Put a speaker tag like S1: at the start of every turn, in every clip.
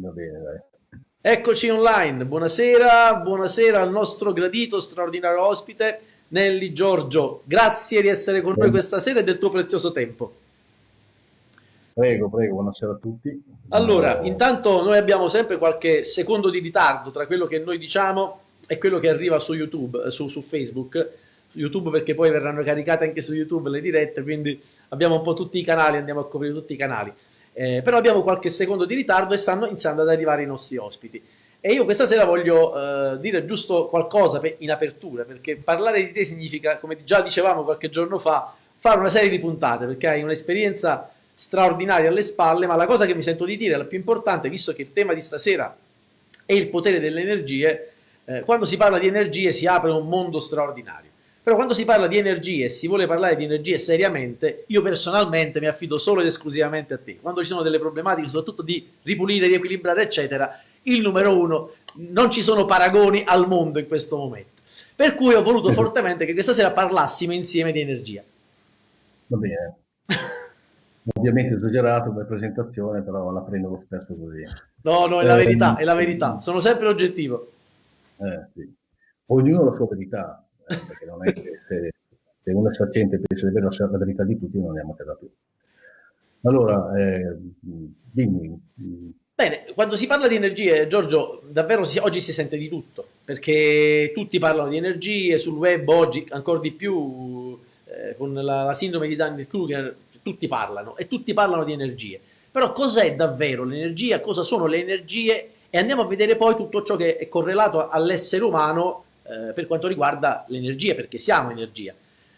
S1: Va bene, dai.
S2: Eccoci online, buonasera, buonasera al nostro gradito, straordinario ospite, Nelly Giorgio. Grazie di essere con noi questa sera e del tuo prezioso tempo.
S1: Prego, prego, buonasera a tutti.
S2: Allora, intanto noi abbiamo sempre qualche secondo di ritardo tra quello che noi diciamo e quello che arriva su YouTube, eh, su, su Facebook, YouTube perché poi verranno caricate anche su YouTube le dirette, quindi abbiamo un po' tutti i canali, andiamo a coprire tutti i canali. Eh, però abbiamo qualche secondo di ritardo e stanno iniziando ad arrivare i nostri ospiti. E io questa sera voglio eh, dire giusto qualcosa in apertura, perché parlare di te significa, come già dicevamo qualche giorno fa, fare una serie di puntate, perché hai un'esperienza straordinaria alle spalle, ma la cosa che mi sento di dire, la più importante, visto che il tema di stasera è il potere delle energie, eh, quando si parla di energie si apre un mondo straordinario. Però quando si parla di energie e si vuole parlare di energie seriamente, io personalmente mi affido solo ed esclusivamente a te. Quando ci sono delle problematiche, soprattutto di ripulire, riequilibrare, eccetera, il numero uno, non ci sono paragoni al mondo in questo momento. Per cui ho voluto fortemente che questa sera parlassimo insieme di energia.
S1: Va bene. Ovviamente esagerato come presentazione, però la prendo lo stesso così.
S2: No, no, è la eh, verità, è la verità. Sono sempre oggettivo.
S1: Eh, sì. Ognuno ha la sua verità perché non è che se, se uno e pensa di avere la verità di tutti non andiamo a casa più. Allora, eh, dimmi.
S2: Bene, quando si parla di energie, Giorgio, davvero si, oggi si sente di tutto, perché tutti parlano di energie, sul web oggi ancora di più, eh, con la, la, sindrome di Daniel-Kruger, tutti parlano, e tutti parlano di energie. Però cos'è davvero l'energia, cosa sono le energie, e andiamo a vedere poi tutto ciò che è correlato all'essere umano eh, per quanto riguarda l'energia, perché siamo energia.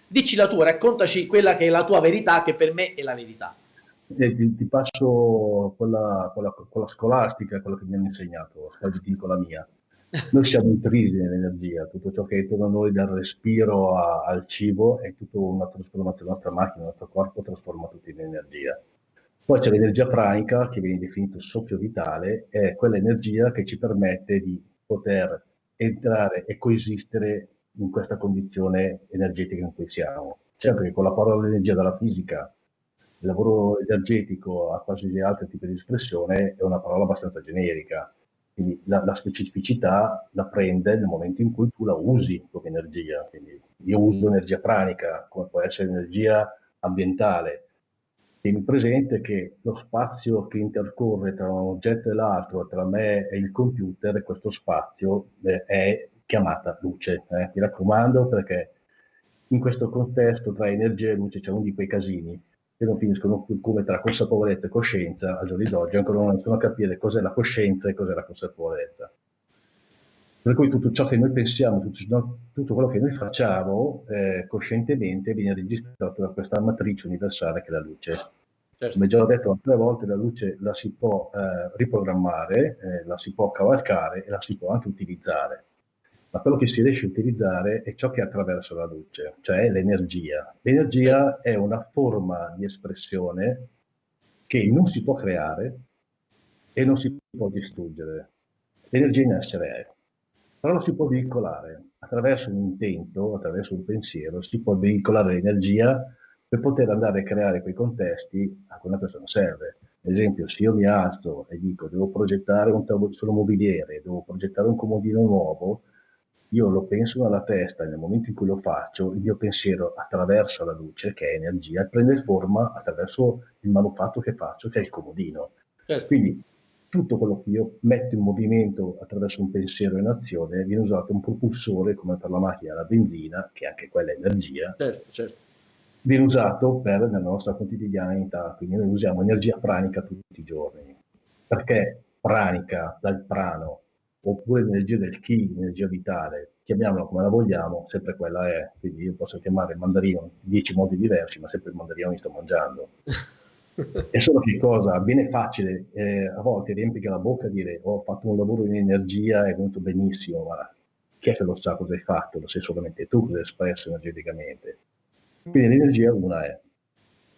S2: Dici la tua, raccontaci quella che è la tua verità, che per me è la verità.
S1: Eh, ti, passo quella, quella, quella, scolastica, quella che mi hanno insegnato, poi ti dico la mia. Noi siamo intrisi nell'energia, tutto ciò che è intorno a noi, dal respiro a, al cibo, è tutta una trasformazione, la nostra macchina, il nostro corpo trasforma tutto in energia. Poi c'è l'energia pranica, che viene definito soffio vitale, è quell'energia che ci permette di poter entrare e coesistere in questa condizione energetica in cui siamo. Certo che con la parola energia della fisica, il lavoro energetico a qualsiasi altro tipo di espressione è una parola abbastanza generica, quindi la, la, specificità la prende nel momento in cui tu la usi come energia. Quindi io uso energia pranica, come può essere energia ambientale, Tieni presente che lo spazio che intercorre tra un oggetto e l'altro, tra me e il computer, questo spazio eh, è chiamata luce. Eh. Mi raccomando perché in questo contesto tra energia e luce c'è uno di quei casini che non finiscono più come tra consapevolezza e coscienza al giorno d'oggi, ancora non riescono a capire cos'è la coscienza e cos'è la consapevolezza. Per cui tutto ciò che noi pensiamo, tutto, tutto quello che noi facciamo eh, coscientemente viene registrato da questa matrice universale che è la luce. Certo. Come già ho detto altre volte, la luce la si può eh, riprogrammare, eh, la si può cavalcare e la si può anche utilizzare. Ma quello che si riesce a utilizzare è ciò che attraversa la luce, cioè l'energia. L'energia è una forma di espressione che non si può creare e non si può distruggere. L'energia in essere è però lo si può veicolare attraverso un intento, attraverso un pensiero, si può veicolare l'energia per poter andare a creare quei contesti a cui una persona serve. Ad esempio, se io mi alzo e dico devo progettare un tavolo mobiliere, devo progettare un comodino nuovo, io lo penso nella testa, nel momento in cui lo faccio, il mio pensiero attraverso la luce, che è energia, prende forma attraverso il manufatto che faccio, che è il comodino. Certo. Quindi tutto quello che io metto in movimento attraverso un pensiero in azione viene usato un propulsore come per la macchina la benzina, che anche quella è energia,
S2: certo, certo.
S1: viene usato per la nostra quotidianità, quindi noi usiamo energia pranica tutti i giorni. Perché pranica dal prano, oppure l'energia del chi, l'energia vitale, chiamiamola come la vogliamo, sempre quella è. Quindi io posso chiamare il mandarino in dieci modi diversi, ma sempre il mandarino mi sto mangiando. È solo che cosa? Viene facile, eh, a volte riempire la bocca e dire ho fatto un lavoro in energia, è venuto benissimo, ma chi è che lo sa cosa hai fatto? Lo sai solamente tu cosa hai espresso energeticamente. Quindi l'energia una è.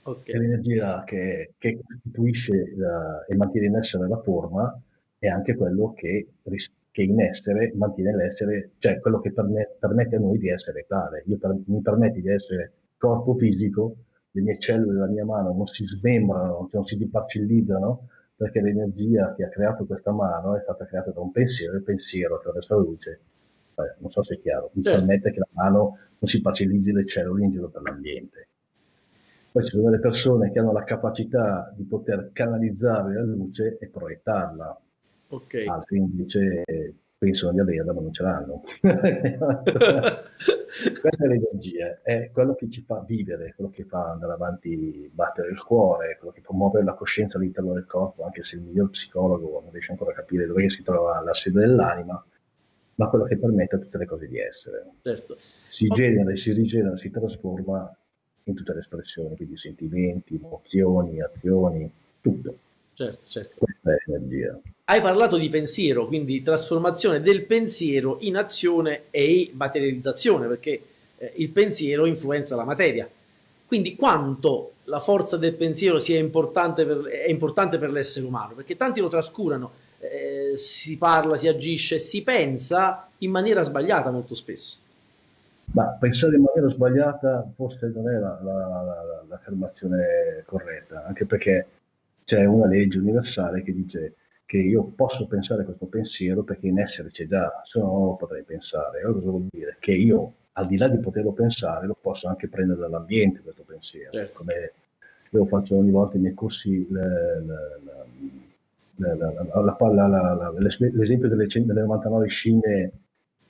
S1: Okay. l'energia che, che costituisce la, e mantiene in essere la forma è anche quello che, che in essere mantiene l'essere, cioè quello che permette, permette a noi di essere tale. Io per, mi permette di essere corpo fisico, le mie cellule della mia mano non si smembrano, non si diparcellizzano, perché l'energia che ha creato questa mano è stata creata da un pensiero, e il pensiero attraverso la luce, eh, non so se è chiaro, mi certo. permette che la mano non si facilizzi le cellule in giro per l'ambiente. Poi ci sono delle persone che hanno la capacità di poter canalizzare la luce e proiettarla. Okay. Altri invece pensano di averla ma non ce l'hanno. Questa è l'energia, è quello che ci fa vivere, quello che fa andare avanti, battere il cuore, quello che fa muovere la coscienza all'interno del corpo, anche se il miglior psicologo non riesce ancora a capire dove si trova la sede dell'anima, ma quello che permette a tutte le cose di essere. Certo. Si genera, si rigenera, si trasforma in tutte le espressioni, quindi sentimenti, emozioni, azioni, tutto.
S2: Certo, certo.
S1: Questa è l'energia.
S2: Hai parlato di pensiero, quindi trasformazione del pensiero in azione e materializzazione, perché eh, il pensiero influenza la materia. Quindi quanto la forza del pensiero sia importante per, è importante per l'essere umano, perché tanti lo trascurano, eh, si parla, si agisce, si pensa in maniera sbagliata molto spesso.
S1: Ma pensare in maniera sbagliata forse non è l'affermazione la, la, corretta, anche perché c'è una legge universale che dice che io posso pensare questo pensiero perché in essere c'è già, se no non lo potrei pensare. Allora cosa vuol dire? Che io, al di là di poterlo pensare, lo posso anche prendere dall'ambiente questo pensiero. Certo. Come io faccio ogni volta i miei corsi l'esempio delle, delle 99 scimmie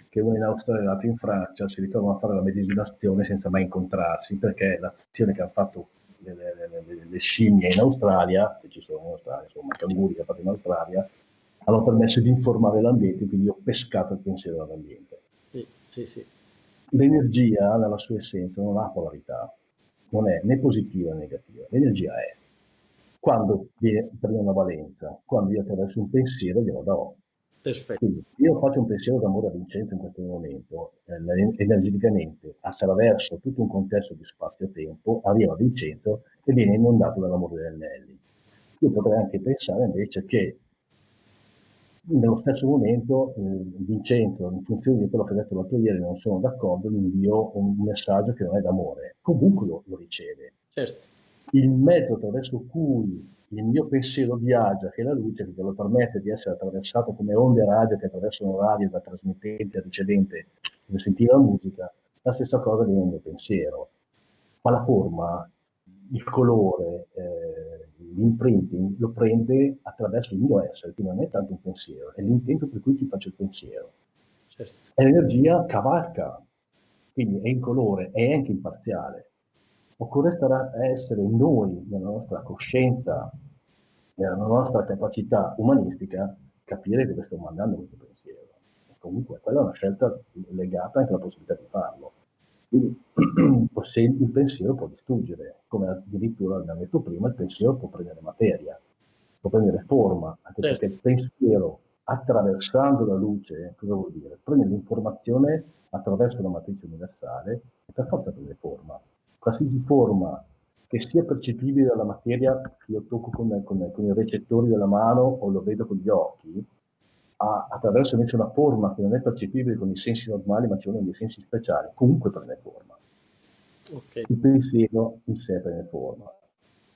S1: che uno in Australia e l'altro in Francia si ritrovano a fare la medesima azione senza mai incontrarsi, perché l'azione che hanno fatto le, le, le, scimmie in Australia, se ci sono in Australia, insomma, i canguri che hanno fatto in Australia, hanno permesso di informare l'ambiente, quindi ho pescato il pensiero dall'ambiente.
S2: Sì, sì, sì.
S1: L'energia, nella sua essenza, non ha polarità, non è né positiva né negativa, l'energia è. Quando viene, prende una valenza, quando io attraverso un pensiero glielo do. Perfetto. Quindi io faccio un pensiero d'amore a Vincenzo in questo momento, eh, energeticamente, attraverso tutto un contesto di spazio-tempo, arriva a Vincenzo e viene inondato dall'amore degli anelli. Io potrei anche pensare invece che nello stesso momento eh, Vincenzo, in funzione di quello che ha detto l'altro ieri, non sono d'accordo, gli invio un messaggio che non è d'amore. Comunque lo, lo riceve.
S2: Certo.
S1: Il metodo attraverso cui il mio pensiero viaggia, che è la luce, che lo permette di essere attraversato come onde radio che attraversano radio da trasmittente a ricevente per sentire la musica, la stessa cosa viene il mio pensiero. Ma la forma, il colore, eh, l'imprinting lo prende attraverso il mio essere, quindi non è tanto un pensiero, è l'intento per cui ti faccio il pensiero. Certo. E l'energia cavalca, quindi è in colore, è anche imparziale. Occorre stare, essere noi, nella nostra coscienza, nella nostra capacità umanistica, capire dove sto mandando questo pensiero. E comunque quella è una scelta legata anche alla possibilità di farlo. Quindi il pensiero può distruggere, come addirittura abbiamo detto prima, il pensiero può prendere materia, può prendere forma, anche certo. perché il pensiero attraversando la luce, cosa vuol dire? Prende l'informazione attraverso la matrice universale e per forza prende forma. Qualsiasi forma che sia percepibile dalla materia che io tocco con, con, con, i recettori della mano o lo vedo con gli occhi, ha, attraverso invece una forma che non è percepibile con i sensi normali, ma ci sono dei sensi speciali, comunque prende forma. Okay. Il pensiero in sé prende forma.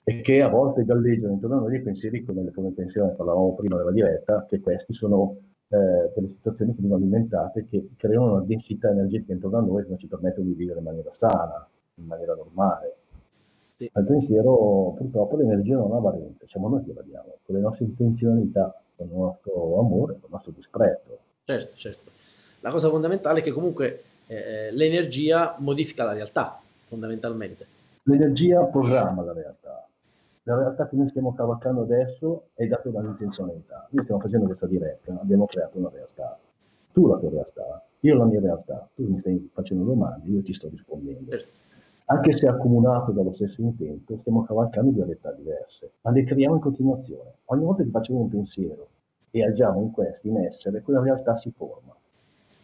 S1: E che a volte galleggiano intorno a noi dei pensieri come, come pensiero, ne parlavamo prima della diretta, che questi sono eh, delle situazioni che vengono alimentate, che creano una densità energetica intorno a noi che non ci permettono di vivere in maniera sana, in maniera normale. Sì. Al pensiero purtroppo l'energia non ha valenza, siamo noi che la diamo, con le nostre intenzionalità, con il nostro amore, con il nostro disprezzo.
S2: Certo, certo. La cosa fondamentale è che comunque eh, l'energia modifica la realtà, fondamentalmente.
S1: L'energia programma la realtà. La realtà che noi stiamo cavalcando adesso è data dall'intenzionalità. Noi stiamo facendo questa diretta, abbiamo creato una realtà. Tu la tua realtà, io la mia realtà. Tu mi stai facendo domande, io ti sto rispondendo. Certo anche se accomunato dallo stesso intento, stiamo cavalcando due realtà diverse, ma le creiamo in continuazione. Ogni volta che facciamo un pensiero e agiamo in questo, in essere, quella realtà si forma.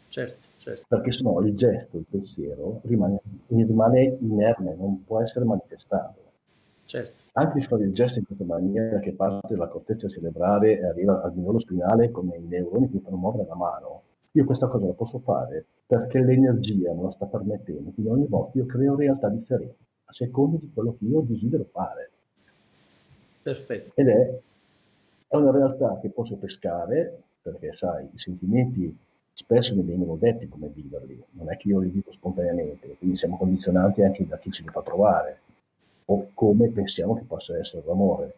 S2: Certo, certo.
S1: Perché sennò il gesto, il pensiero, rimane, rimane inerme, non può essere manifestato.
S2: Certo.
S1: Anche se fare il gesto in questa maniera che parte dalla corteccia cerebrale e arriva al livello spinale come i neuroni che fanno muovere la mano, io questa cosa la posso fare perché l'energia me la sta permettendo, quindi ogni volta io creo realtà differenti, a seconda di quello che io desidero fare.
S2: Perfetto.
S1: Ed è è una realtà che posso pescare, perché sai, i sentimenti spesso mi vengono detti come viverli, non è che io li dico spontaneamente, quindi siamo condizionati anche da chi ci li fa trovare, o come pensiamo che possa essere l'amore,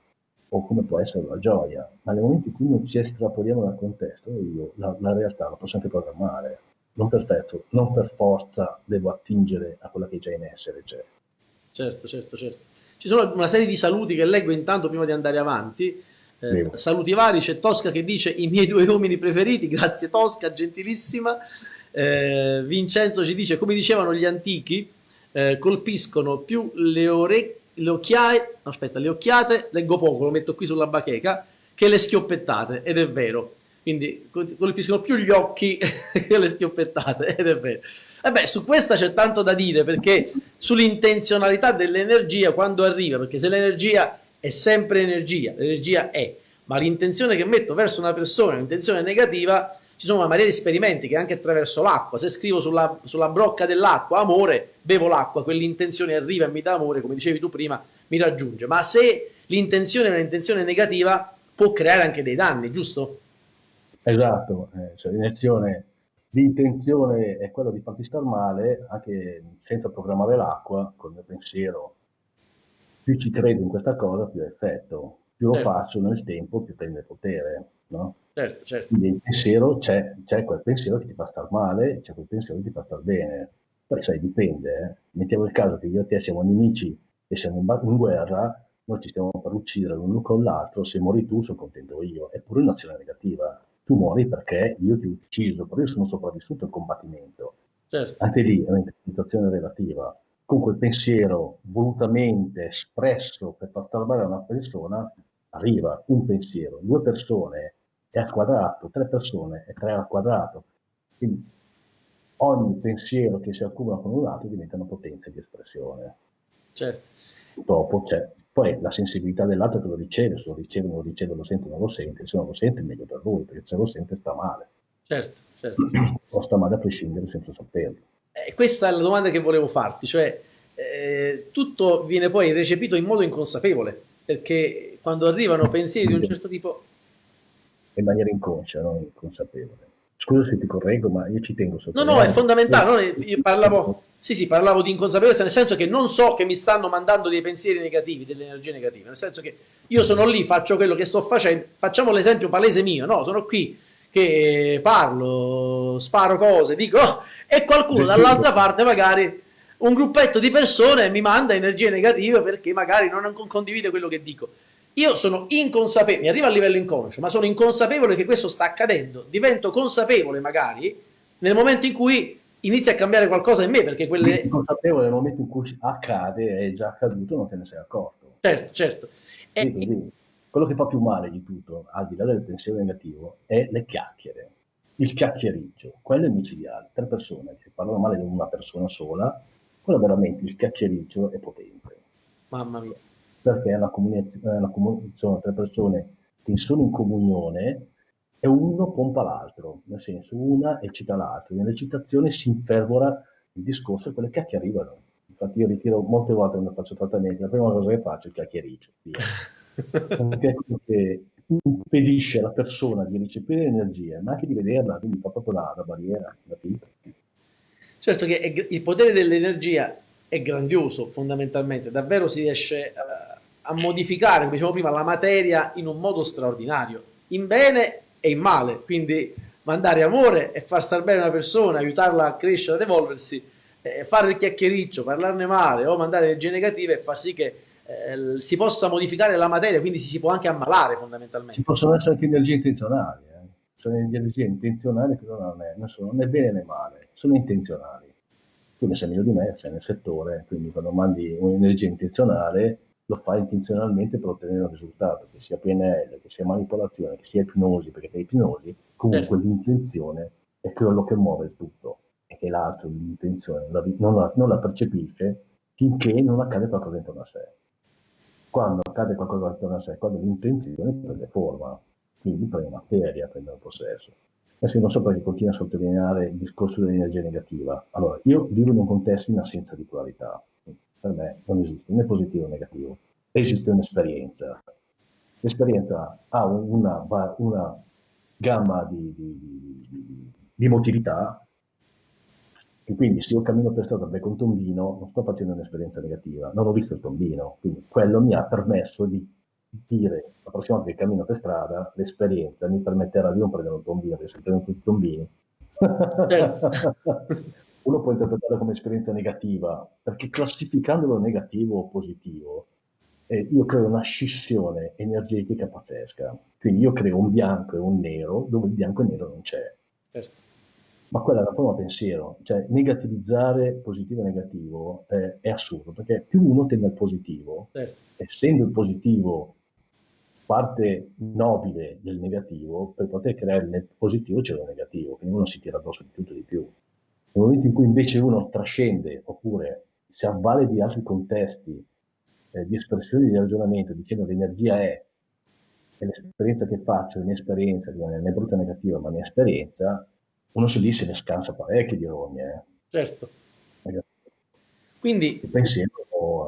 S1: o come può essere la gioia, ma nel momento in cui non ci estrapoliamo dal contesto, io la, la realtà la posso anche programmare, non perfetto, non per forza devo attingere a quella che già in essere c'è.
S2: Certo, certo, certo. Ci sono una serie di saluti che leggo intanto prima di andare avanti. Eh, saluti vari, c'è Tosca che dice i miei due uomini preferiti, grazie Tosca, gentilissima. Eh, Vincenzo ci dice, come dicevano gli antichi, eh, colpiscono più le orecchie, le occhiaie, aspetta, le occhiate, leggo poco, lo metto qui sulla bacheca, che le schioppettate, ed è vero. Quindi colpiscono più gli occhi che le schioppettate, ed è vero. E beh, su questa c'è tanto da dire, perché sull'intenzionalità dell'energia quando arriva, perché se l'energia è sempre energia, l'energia è, ma l'intenzione che metto verso una persona è un'intenzione negativa, ci sono una marea di esperimenti che anche attraverso l'acqua, se scrivo sulla, sulla brocca dell'acqua amore, bevo l'acqua, quell'intenzione arriva e mi dà amore, come dicevi tu prima, mi raggiunge. Ma se l'intenzione è un'intenzione negativa, può creare anche dei danni, giusto?
S1: Esatto, eh, cioè l'intenzione, l'intenzione è quella di farti star male, anche senza programmare l'acqua, col mio pensiero. Più ci credo in questa cosa, più effetto. Più certo. lo faccio nel tempo, più prende potere. No?
S2: Certo, certo.
S1: Quindi il pensiero c'è, c'è quel pensiero che ti fa star male, c'è quel pensiero che ti fa star bene. Poi sai, dipende. Eh? Mettiamo il caso che io e te siamo nemici e siamo in, in guerra, noi ci stiamo per uccidere l'uno con l'altro, se muori tu sono contento io. È pure un'azione negativa. Tu muori perché io ti ho ucciso, però io sono sopravvissuto al combattimento. Certo. Anche lì è un'interpretazione relativa. Comunque il pensiero volutamente espresso per far star bene a una persona arriva un pensiero, due persone è al quadrato, tre persone è tre al quadrato. Quindi ogni pensiero che si accumula con un altro diventa una potenza di espressione.
S2: Certo.
S1: Dopo c'è poi la sensibilità dell'altro che lo riceve, se lo riceve, non lo riceve, lo sente, non lo sente, se non lo sente è meglio per lui, perché se lo sente sta male.
S2: Certo, certo.
S1: O sta male a prescindere senza saperlo.
S2: Eh, questa è la domanda che volevo farti, cioè eh, tutto viene poi recepito in modo inconsapevole, perché quando arrivano pensieri di un certo tipo
S1: in maniera inconscia, non inconsapevole. Scusa se ti correggo, ma io ci tengo
S2: sotto. No, no, è fondamentale. No? Io parlavo, sì, sì, parlavo di inconsapevolezza, nel senso che non so che mi stanno mandando dei pensieri negativi, delle energie negative, nel senso che io sono lì, faccio quello che sto facendo, facciamo l'esempio palese mio, no? Sono qui che parlo, sparo cose, dico, oh, e qualcuno dall'altra parte magari un gruppetto di persone mi manda energie negative perché magari non condivide quello che dico. Io sono inconsapevole, mi arriva a livello inconscio, ma sono inconsapevole che questo sta accadendo. Divento consapevole magari nel momento in cui inizia a cambiare qualcosa in me, perché quelle...
S1: Inconsapevole nel momento in cui accade, è già accaduto, non te ne sei accorto.
S2: Certo, certo.
S1: E... Quindi, quello che fa più male di tutto, al di là del pensiero negativo, è le chiacchiere. Il chiacchiericcio, quello è micidiale. Tre persone che parlano male di una persona sola, quello veramente, il chiacchiericcio è potente.
S2: Mamma mia
S1: perché è una comunicazione tra persone che sono in comunione e uno pompa l'altro, nel senso una eccita l'altro, nelle citazioni si infervora il discorso e quelle che arrivano. Infatti io ritiro molte volte quando faccio trattamenti, la prima cosa che faccio è chiacchiericcio, perché è quello che impedisce alla persona di ricepire l'energia, ma anche di vederla, quindi fa proprio la, la barriera, la filtra.
S2: Certo che il potere dell'energia è grandioso fondamentalmente, davvero si riesce a a modificare, come dicevo prima, la materia in un modo straordinario, in bene e in male. Quindi mandare amore e far star bene una persona, aiutarla a crescere, ad evolversi, eh, fare il chiacchiericcio, parlarne male o mandare energie negative e far sì che eh, si possa modificare la materia, quindi si, si, può anche ammalare fondamentalmente.
S1: Ci possono essere anche energie intenzionali, eh. sono energie intenzionali che non è, non sono né bene né male, sono intenzionali. Tu ne sai meglio di me, sei nel settore, quindi quando mandi un'energia intenzionale lo fa intenzionalmente per ottenere un risultato, che sia PNL, che sia manipolazione, che sia ipnosi, perché per ipnosi comunque certo. l'intenzione è quello che muove il tutto e che l'altro l'intenzione non la, non la percepisce finché non accade qualcosa intorno a sé. Quando accade qualcosa intorno a sé, quando l'intenzione prende forma, quindi prende materia, prende un possesso. Adesso non so perché continua a sottolineare il discorso dell'energia negativa. Allora, io vivo in un contesto in assenza di pluralità per me non esiste né positivo né negativo, esiste un'esperienza. l'esperienza ha una, una gamma di, di, di, di motilità e quindi se io cammino per strada becco un tombino, non sto facendo un'esperienza negativa, non ho visto il tombino, quindi quello mi ha permesso di dire la prossima volta che cammino per strada, l'esperienza mi permetterà di non prendere un tombino, perché se prendo tutti i tombini, certo. uno può interpretarlo come esperienza negativa, perché classificandolo negativo o positivo, eh, io creo una scissione energetica pazzesca. Quindi io creo un bianco e un nero dove il bianco e il nero non c'è. Certo ma quella è la forma pensiero, cioè negativizzare positivo e negativo è, è assurdo, perché più uno tende al positivo, certo. essendo il positivo parte nobile del negativo, per poter creare il positivo c'è il negativo, quindi uno si tira addosso di tutto e di più. Nel momento in cui invece uno trascende, oppure si avvale di altri contesti, eh, di espressioni di ragionamento, dicendo l'energia è, è l'esperienza che faccio, la mia esperienza, non è brutta o negativa, ma la mia esperienza, uno se lì se ne scansa parecchio di rogne. Eh.
S2: Certo. Quindi...
S1: Il pensiero,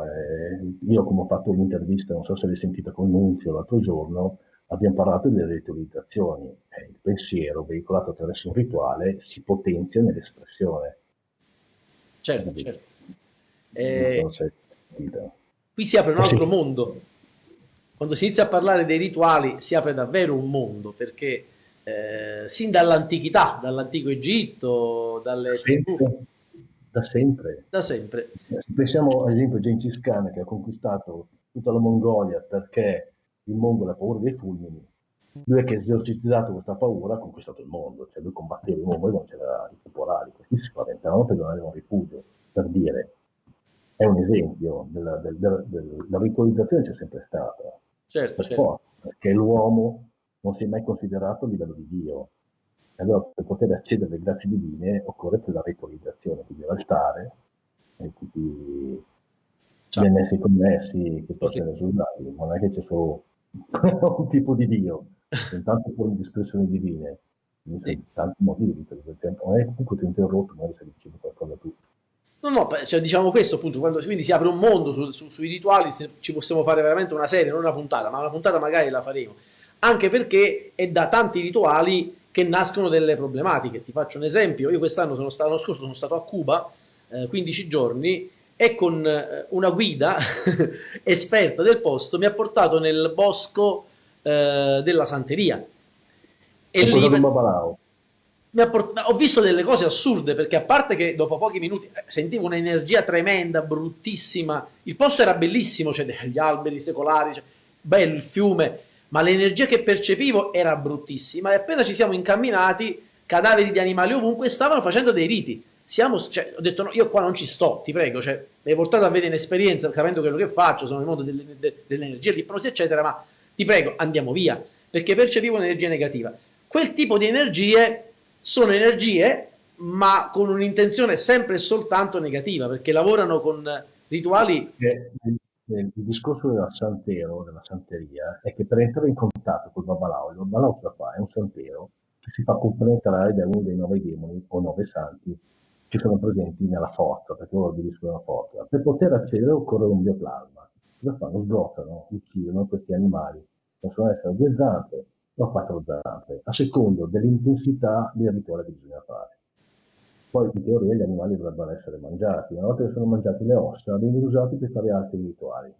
S1: eh, io come ho fatto l'intervista, non so se l'hai sentita con Nunzio l'altro giorno, abbiamo parlato delle ritualizzazioni. Eh, il pensiero veicolato attraverso un rituale si potenzia nell'espressione.
S2: Certo, certo. Eh, qui si apre un altro sì. mondo. Quando si inizia a parlare dei rituali si apre davvero un mondo, perché eh, sin dall'antichità, dall'antico Egitto, dalle
S1: sempre, da sempre.
S2: Da sempre.
S1: Se pensiamo ad esempio a Gengis Khan che ha conquistato tutta la Mongolia perché il mongolo ha paura dei fulmini, lui è che ha esorcizzato questa paura ha conquistato il mondo, cioè lui combatteva i mongoli non c'era i temporali, questi si spaventavano perché non avevano rifugio, per dire. È un esempio della, del, del, del, della ritualizzazione c'è sempre stata.
S2: Certo, per certo. Forza,
S1: perché l'uomo non si è mai considerato a livello di Dio. E allora per poter accedere alle grazie divine occorre la ritualizzazione, quindi l'altare e tutti certo. NS connessi che possono essere usati. Non è che c'è solo un tipo di Dio, sono tante forme di espressioni divine, quindi sì. tanti modi di ritualizzazione. Non è comunque ti ho interrotto, magari stai dicendo qualcosa tu.
S2: No, no, cioè, diciamo questo appunto, quando quindi si apre un mondo su, su, sui rituali, ci possiamo fare veramente una serie, non una puntata, ma una puntata magari la faremo anche perché è da tanti rituali che nascono delle problematiche. Ti faccio un esempio, io quest'anno sono stato, l'anno scorso sono stato a Cuba, eh, 15 giorni, e con eh, una guida esperta del posto mi ha portato nel bosco eh, della Santeria.
S1: E, lì
S2: ho visto delle cose assurde perché a parte che dopo pochi minuti eh, sentivo un'energia tremenda, bruttissima, il posto era bellissimo, cioè degli alberi secolari, cioè, bello il fiume, ma l'energia che percepivo era bruttissima e appena ci siamo incamminati, cadaveri di animali ovunque stavano facendo dei riti. Siamo, cioè, ho detto no, io qua non ci sto, ti prego, cioè, mi hai portato a vedere un'esperienza, capendo quello che faccio, sono nel mondo dell'energia, dell'ipnosi, eccetera, ma ti prego, andiamo via, perché percepivo un'energia negativa. Quel tipo di energie sono energie, ma con un'intenzione sempre e soltanto negativa, perché lavorano con rituali...
S1: Eh, il discorso della santero, della santeria, è che per entrare in contatto col babalao, il babalao cosa fa? È un santero che si fa compenetrare da uno dei nove demoni o nove santi che sono presenti nella forza, perché loro adibiscono la forza. Per poter accedere occorre un bioplasma. Cosa fanno? Sgozzano, uccidono questi animali. Possono essere due zampe o quattro zampe, a secondo dell'intensità del rituale che bisogna fare. Poi in teoria gli animali dovrebbero essere mangiati, una volta che sono mangiati le ossa vengono usati per fare altri rituali.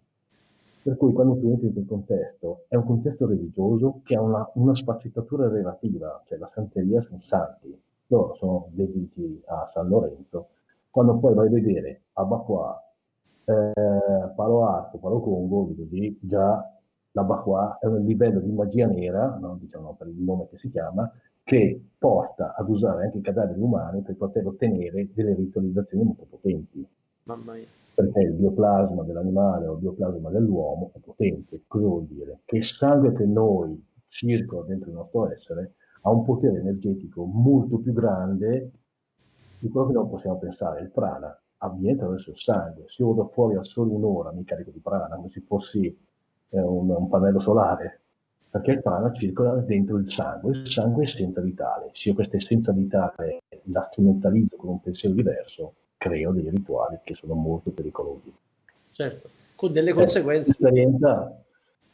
S1: Per cui quando tu entri in quel contesto, è un contesto religioso che ha una, una sfaccettatura relativa, cioè la santeria sono santi, loro sono dediti a San Lorenzo, quando poi vai a vedere Abaqua, eh, Palo Alto, Palo Congo, così già l'Abaqua è un livello di magia nera, no? diciamo per il nome che si chiama, che porta ad usare anche i cadaveri umani per poter ottenere delle ritualizzazioni molto potenti.
S2: Mamma mia.
S1: Perché il bioplasma dell'animale o il bioplasma dell'uomo è potente. Cosa vuol dire? Che il sangue che noi circola dentro il nostro essere ha un potere energetico molto più grande di quello che non possiamo pensare. Il prana avviene attraverso il sangue. Se io vado fuori a solo un'ora mi carico di prana come se fossi eh, un, un pannello solare perché il prana circola dentro il sangue, il sangue è essenza vitale. Se io questa essenza vitale la strumentalizzo con un pensiero diverso, creo dei rituali che sono molto pericolosi.
S2: Certo, con delle conseguenze.
S1: L'esperienza,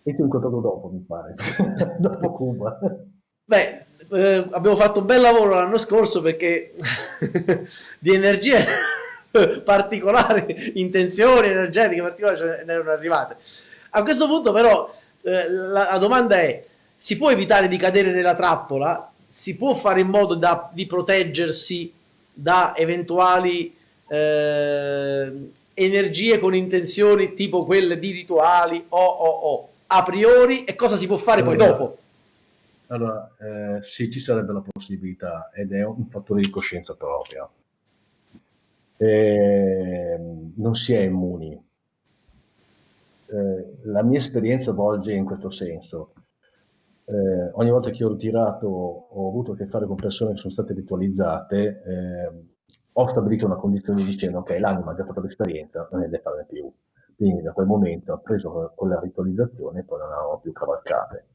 S1: E ti ho incontrato dopo, mi pare, dopo Cuba.
S2: Beh, eh, abbiamo fatto un bel lavoro l'anno scorso perché di energie particolari, intenzioni energetiche particolari ce ne erano arrivate. A questo punto però eh, la, la, domanda è, si può evitare di cadere nella trappola? Si può fare in modo da, di proteggersi da eventuali eh, energie con intenzioni tipo quelle di rituali o, o, o a priori e cosa si può fare poi dopo?
S1: Allora, eh, sì, ci sarebbe la possibilità ed è un fattore di coscienza propria. Eh, non si è immuni. Eh, la mia esperienza volge in questo senso. Eh, ogni volta che ho ritirato ho avuto a che fare con persone che sono state ritualizzate, eh, ho stabilito una condizione dicendo ok, l'anima ha già fatto l'esperienza, non ne deve fare più. Quindi da quel momento ha preso con la ritualizzazione e poi non avevamo più cavalcate.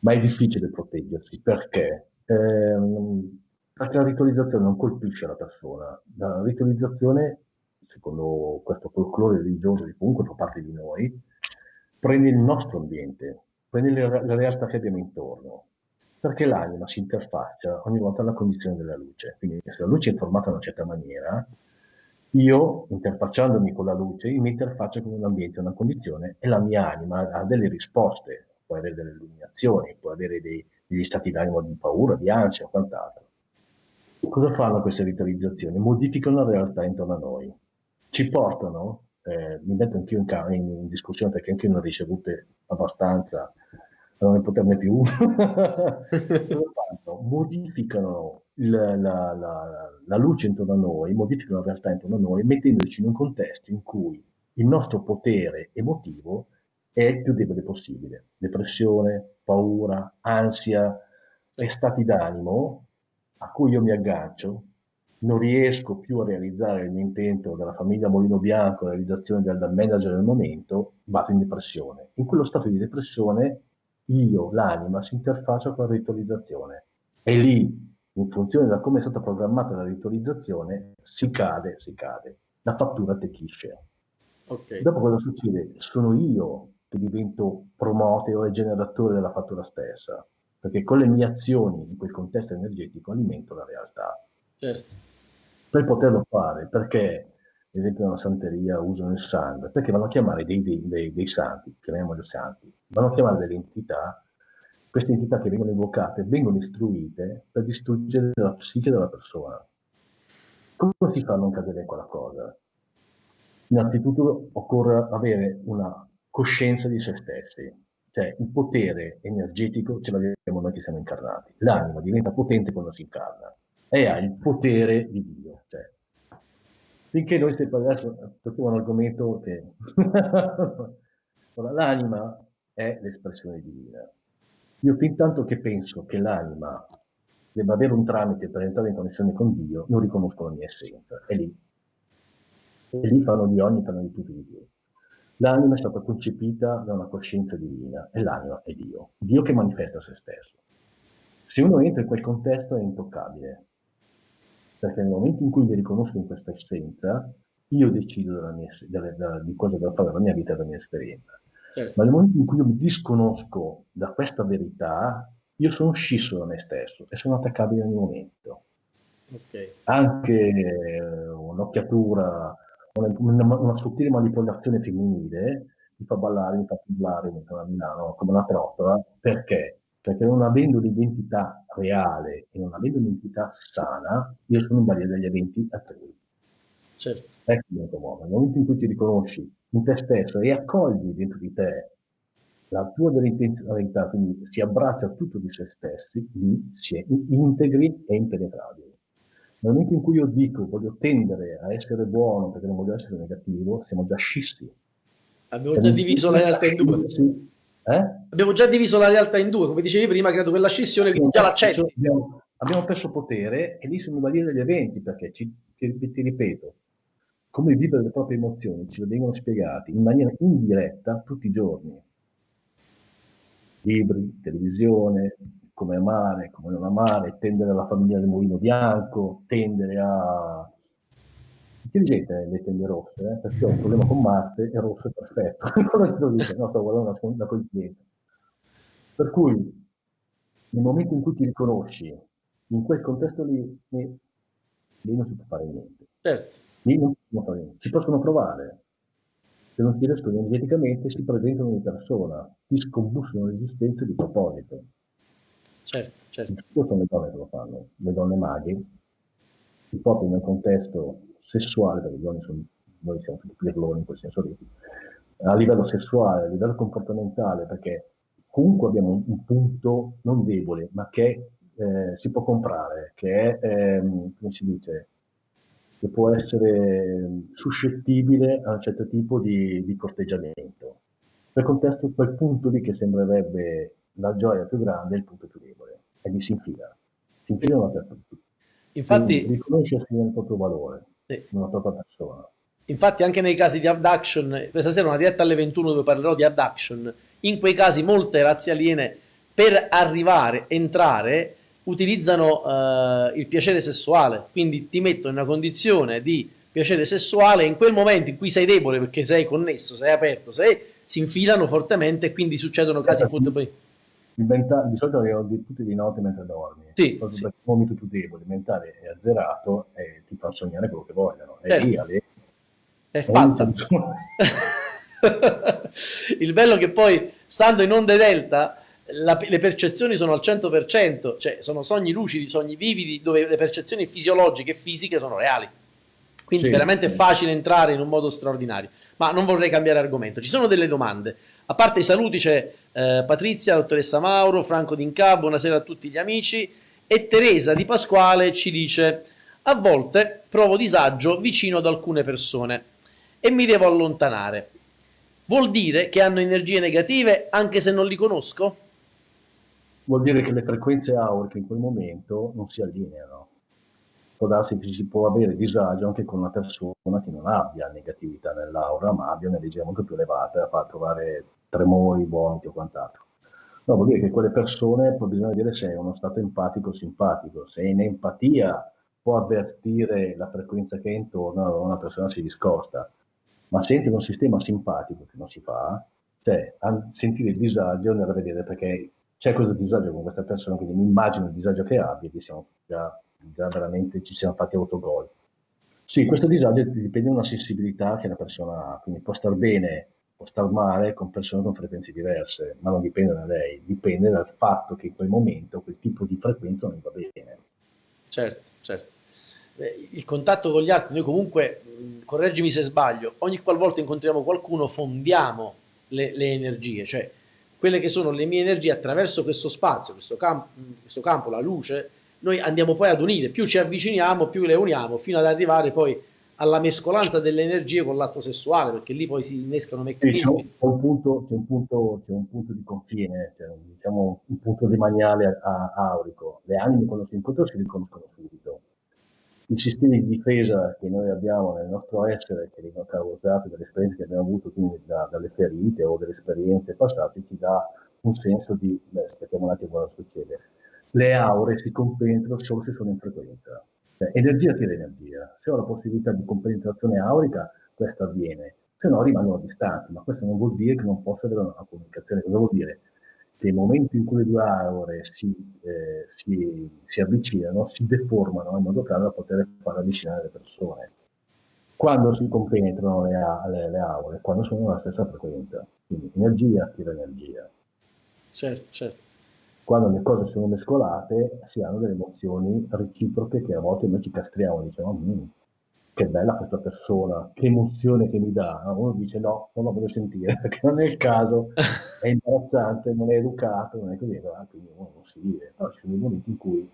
S1: Ma è difficile proteggersi perché? Ehm, perché la ritualizzazione non colpisce la persona. La ritualizzazione, secondo questo folklore religioso di comunque fa parte di noi, prende il nostro ambiente, prende la realtà che abbiamo intorno, perché l'anima si interfaccia ogni volta alla condizione della luce. Quindi se la luce è formata in una certa maniera, io, interfacciandomi con la luce, mi interfaccio con un ambiente, una condizione, e la mia anima ha delle risposte, può avere delle illuminazioni, può avere dei, degli stati d'animo di paura, di ansia o quant'altro. Cosa fanno queste ritualizzazioni? Modificano la realtà intorno a noi. Ci portano, eh, mi metto anch'io in, in, in discussione perché anche io ne ho ricevute abbastanza non ne poterne più, modificano la, la, la, la, luce intorno a noi, modificano la realtà intorno a noi, mettendoci in un contesto in cui il nostro potere emotivo è il più debole possibile. Depressione, paura, ansia e stati d'animo a cui io mi aggancio, non riesco più a realizzare il mio intento della famiglia Molino Bianco, la realizzazione del, manager del momento, vado in depressione. In quello stato di depressione io, l'anima, si interfaccia con la ritualizzazione. E lì, in funzione da come è stata programmata la ritualizzazione, si cade, si cade. La fattura tecchisce. Okay. Dopo cosa succede? Sono io che divento promoteo e generatore della fattura stessa, perché con le mie azioni in quel contesto energetico alimento la realtà.
S2: Certo.
S1: Per poterlo fare, perché ad esempio nella santeria usano il sangue, perché vanno a chiamare dei, dei, dei, dei santi, chiamiamoli santi, vanno a chiamare delle entità, queste entità che vengono invocate vengono istruite per distruggere la psiche della persona. Come si fa a non cadere in quella cosa? Innanzitutto occorre avere una coscienza di se stessi, cioè il potere energetico ce l'abbiamo noi che siamo incarnati. L'anima diventa potente quando si incarna e ha il potere di Dio. Cioè, finché noi stiamo adesso tocchiamo un argomento che l'anima è l'espressione divina. Io fin tanto che penso che l'anima debba avere un tramite per entrare in connessione con Dio, non riconosco la mia essenza. È lì. E lì fanno di ogni, fanno di tutto di più. L'anima è stata concepita da una coscienza divina e l'anima è Dio. Dio che manifesta se stesso. Se uno entra in quel contesto è intoccabile, perché nel momento in cui mi riconosco in questa essenza, io decido mia, della, della, di cosa devo fare della mia vita e della mia esperienza. Certo. Ma nel momento in cui io mi disconosco da questa verità, io sono scisso da me stesso e sono attaccabile ogni momento. Okay. Anche eh, un'occhiatura, una, una, sottile manipolazione femminile mi fa ballare, mi fa ballare, mi fa a Milano come una trottola, perché? perché non avendo un'identità reale e non avendo un'identità sana, io sono in balia degli eventi altrui.
S2: Certo.
S1: Ecco il modo. Nel momento in cui ti riconosci in te stesso e accogli dentro di te la tua vera intenzionalità, quindi si abbraccia tutto di se stessi, lì si è integri e impenetrabili. Nel momento in cui io dico voglio tendere a essere buono perché non voglio essere negativo, siamo già scissi.
S2: Abbiamo già diviso la realtà in due. Eh? Abbiamo già diviso la realtà in due, come dicevi prima, credo quella scissione che già l'accetti.
S1: Abbiamo, abbiamo, perso potere e lì sono valori degli eventi, perché ci, ti, ti, ripeto, come vivere le proprie emozioni ci vengono spiegati in maniera indiretta tutti i giorni. Libri, televisione, come amare, come non amare, tendere alla famiglia del mulino bianco, tendere a intelligente le tende rosse, eh, perché ho un problema con Marte e rosso è perfetto. no, sto guardando una, una coincidenza. Per cui, nel momento in cui ti riconosci, in quel contesto lì, lì, non si può fare niente.
S2: Certo.
S1: Lì non si può fare niente. Si possono provare. Se non ti riescono energeticamente, si presentano in persona, ti scombussono l'esistenza di proposito.
S2: Certo, certo.
S1: sono le donne che lo fanno, le donne maghe, portano nel contesto sessuale, perché le donne sono, noi siamo tutti pirloni in quel senso lì, a livello sessuale, a livello comportamentale, perché comunque abbiamo un, un punto non debole, ma che eh, si può comprare, che è, ehm, come si dice, che può essere suscettibile a un certo tipo di, di corteggiamento. Per contesto, quel punto lì che sembrerebbe la gioia più grande è il punto più debole, e lì si infila, si infila una per tutti.
S2: Infatti,
S1: riconoscersi nel proprio valore, sì. nella propria persona.
S2: Infatti anche nei casi di abduction, questa sera una diretta alle 21 dove parlerò di abduction, in quei casi molte razze aliene per arrivare, entrare, utilizzano uh, il piacere sessuale, quindi ti mettono in una condizione di piacere sessuale in quel momento in cui sei debole perché sei connesso, sei aperto, sei, si infilano fortemente e quindi succedono casi appunto poi
S1: Menta- di solito arrivano di, tutti di notte mentre dormi.
S2: Sì, sì.
S1: Perché il momento tu debole, il mentale è azzerato e ti fa sognare quello che vogliono. E certo. lì,
S2: è fatta. il bello è che poi, stando in onde delta, la, le percezioni sono al 100%, cioè sono sogni lucidi, sogni vividi, dove le percezioni fisiologiche e fisiche sono reali. Quindi sì, veramente sì. è facile entrare in un modo straordinario. Ma non vorrei cambiare argomento. Ci sono delle domande. A parte i saluti c'è eh, Patrizia, dottoressa Mauro, Franco D'Inca, buonasera a tutti gli amici e Teresa Di Pasquale ci dice a volte provo disagio vicino ad alcune persone e mi devo allontanare. Vuol dire che hanno energie negative anche se non li conosco?
S1: Vuol dire che le frequenze auriche in quel momento non si allineano. Può darsi che si può avere disagio anche con una persona che non abbia negatività nell'aura, ma abbia un'energia molto più elevata, fa trovare tremori, vomiti o quant'altro. No, vuol dire che quelle persone, bisogna vedere se è uno stato empatico o simpatico. Se è in empatia può avvertire la frequenza che è intorno, allora una persona si discosta. Ma se entra in un sistema simpatico, che non si fa, cioè sentire il disagio a vedere perché c'è questo disagio con questa persona, quindi mi immagino il disagio che abbia, che siamo già, già veramente ci siamo fatti autogol. Sì, questo disagio dipende da una sensibilità che la persona ha, quindi può star bene può star male con persone con frequenze diverse, ma non dipende da lei, dipende dal fatto che in quel momento quel tipo di frequenza non va bene.
S2: Certo, certo. Il contatto con gli altri, noi comunque, correggimi se sbaglio, ogni qualvolta incontriamo qualcuno fondiamo le, le energie, cioè quelle che sono le mie energie attraverso questo spazio, questo, camp questo campo, la luce, noi andiamo poi ad unire, più ci avviciniamo, più le uniamo, fino ad arrivare poi alla mescolanza delle energie con l'atto sessuale, perché lì poi si innescano meccanismi.
S1: C'è un, punto, un, punto, c'è un punto di confine, un, diciamo, un punto demaniale aurico. Le anime quando si incontrano si riconoscono subito. I sistemi di difesa che noi abbiamo nel nostro essere, che vengono causati dalle esperienze che abbiamo avuto, quindi da, dalle ferite o dalle esperienze passate, ci dà un senso di, beh, aspettiamo un attimo cosa succede. Le aure si compenetrano solo se sono in frequenza cioè, energia tira energia. Se ho la possibilità di compenetrazione aurica, questo avviene. Se no rimangono distanti, ma questo non vuol dire che non possa avere una comunicazione. Cosa vuol dire? Che il momento in cui le due aure si, eh, si, si avvicinano, si deformano in modo tale da poter far avvicinare le persone. Quando si compenetrano le, le, le aure? Quando sono nella stessa frequenza. Quindi energia tira energia.
S2: Certo, certo
S1: quando le cose sono mescolate si hanno delle emozioni reciproche che a volte noi ci castriamo, diciamo, mm, che bella questa persona, che emozione che mi dà. Uno dice no, non la voglio sentire, perché non è il caso, è imbarazzante, non è educato, non è così, quindi uno non si vive. Però ci sono dei momenti in cui,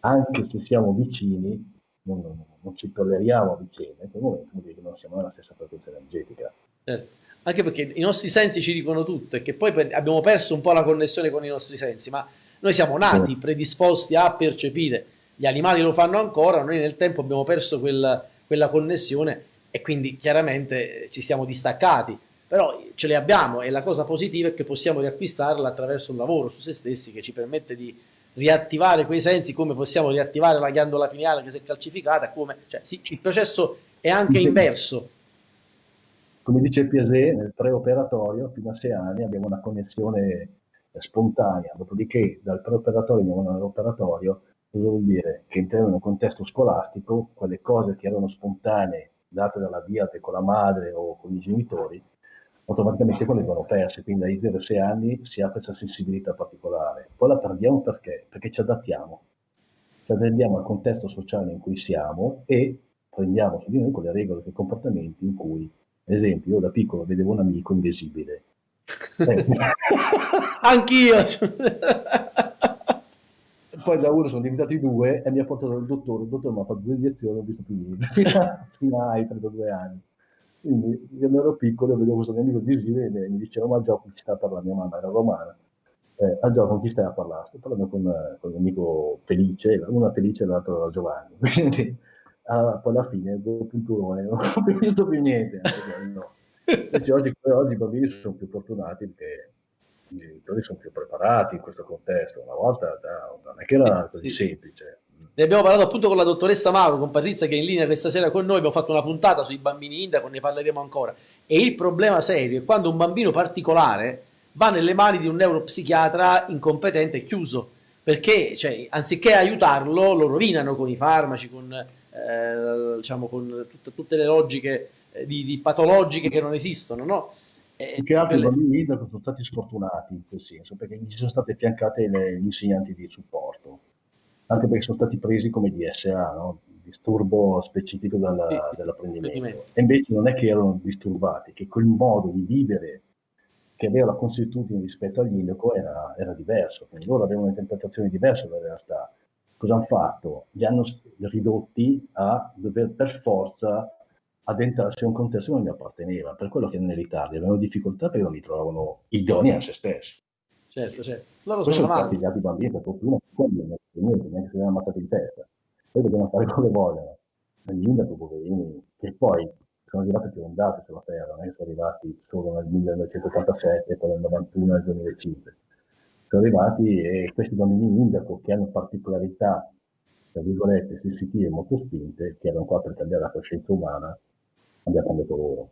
S1: anche se siamo vicini, non, non, non ci tolleriamo a vicenda, in quel momento vuol dire che non siamo nella stessa frequenza energetica.
S2: Certo. Anche perché i nostri sensi ci dicono tutto e che poi abbiamo perso un po' la connessione con i nostri sensi, ma noi siamo nati predisposti a percepire, gli animali lo fanno ancora, noi nel tempo abbiamo perso quel, quella connessione e quindi chiaramente ci siamo distaccati, però ce le abbiamo e la cosa positiva è che possiamo riacquistarla attraverso un lavoro su se stessi che ci permette di riattivare quei sensi come possiamo riattivare la ghiandola pineale che si è calcificata, come, cioè, sì, il processo è anche inverso.
S1: Come dice Piaget, nel preoperatorio, fino a sei anni abbiamo una connessione spontanea, dopodiché dal preoperatorio andiamo all'operatorio, cosa vuol dire? Che entriamo in un contesto scolastico, quelle cose che erano spontanee, date dalla diate con la madre o con i genitori, automaticamente quelle vengono perse, quindi ai 0-6 anni si ha questa sensibilità particolare. Poi la perdiamo perché? Perché ci adattiamo, ci adattiamo al contesto sociale in cui siamo e prendiamo su di noi quelle regole, quei comportamenti in cui, ad esempio, io da piccolo vedevo un amico invisibile.
S2: Eh. Anch'io!
S1: poi da uno sono diventati due e mi ha portato il dottore, il dottore mi ha fatto due iniezioni, ho visto più niente, fino, ai 32 anni. Quindi quando ero piccolo vedevo questo mio amico invisibile e mi diceva ma gioco chi sta parlando, mia mamma era romana, eh, a gioco con chi stai a parlare? Sto parlando con, con un amico felice, una felice e l'altro era Giovanni, quindi ah, poi alla fine due punturone, non ho più visto più niente, no. Invece oggi, oggi i bambini sono più fortunati perché i genitori sono più preparati in questo contesto, una volta non è che era così sì. semplice.
S2: Ne abbiamo parlato appunto con la dottoressa Mauro, con Patrizia che è in linea questa sera con noi, abbiamo fatto una puntata sui bambini indaco, ne parleremo ancora. E il problema serio è quando un bambino particolare va nelle mani di un neuropsichiatra incompetente e chiuso, perché cioè, anziché aiutarlo lo rovinano con i farmaci, con, eh, diciamo, con tut tutte le logiche eh, di, di, patologiche che non esistono, no?
S1: E che altri quelle... bambini sono stati sfortunati in quel senso, perché gli sono state affiancate le, gli insegnanti di supporto anche perché sono stati presi come DSA, no? disturbo specifico dalla, sì, dell'apprendimento. E invece non è che erano disturbati, che quel modo di vivere che aveva la consuetudine rispetto all'indaco era, era diverso, quindi loro avevano un'interpretazione diversa della realtà. Cosa hanno fatto? Li hanno ridotti a dover per forza addentrarsi a un contesto che non gli apparteneva, per quello che nell'Italia avevano difficoltà perché non li trovavano idonei a se stessi.
S2: Certo, certo. Loro
S1: sono, sono stati gli bambini per fortuna, quelli non niente, neanche se li hanno ammazzati in testa. Poi dobbiamo fare come vogliono. Gli indaco, poverini, che poi sono arrivati più ondate sulla Terra, non è che sono arrivati solo nel 1987 poi nel 91 nel 2005. Sono arrivati e questi bambini indaco che hanno particolarità, tra virgolette, sensitive molto spinte, che erano qua per cambiare la coscienza umana, abbiamo cambiato loro.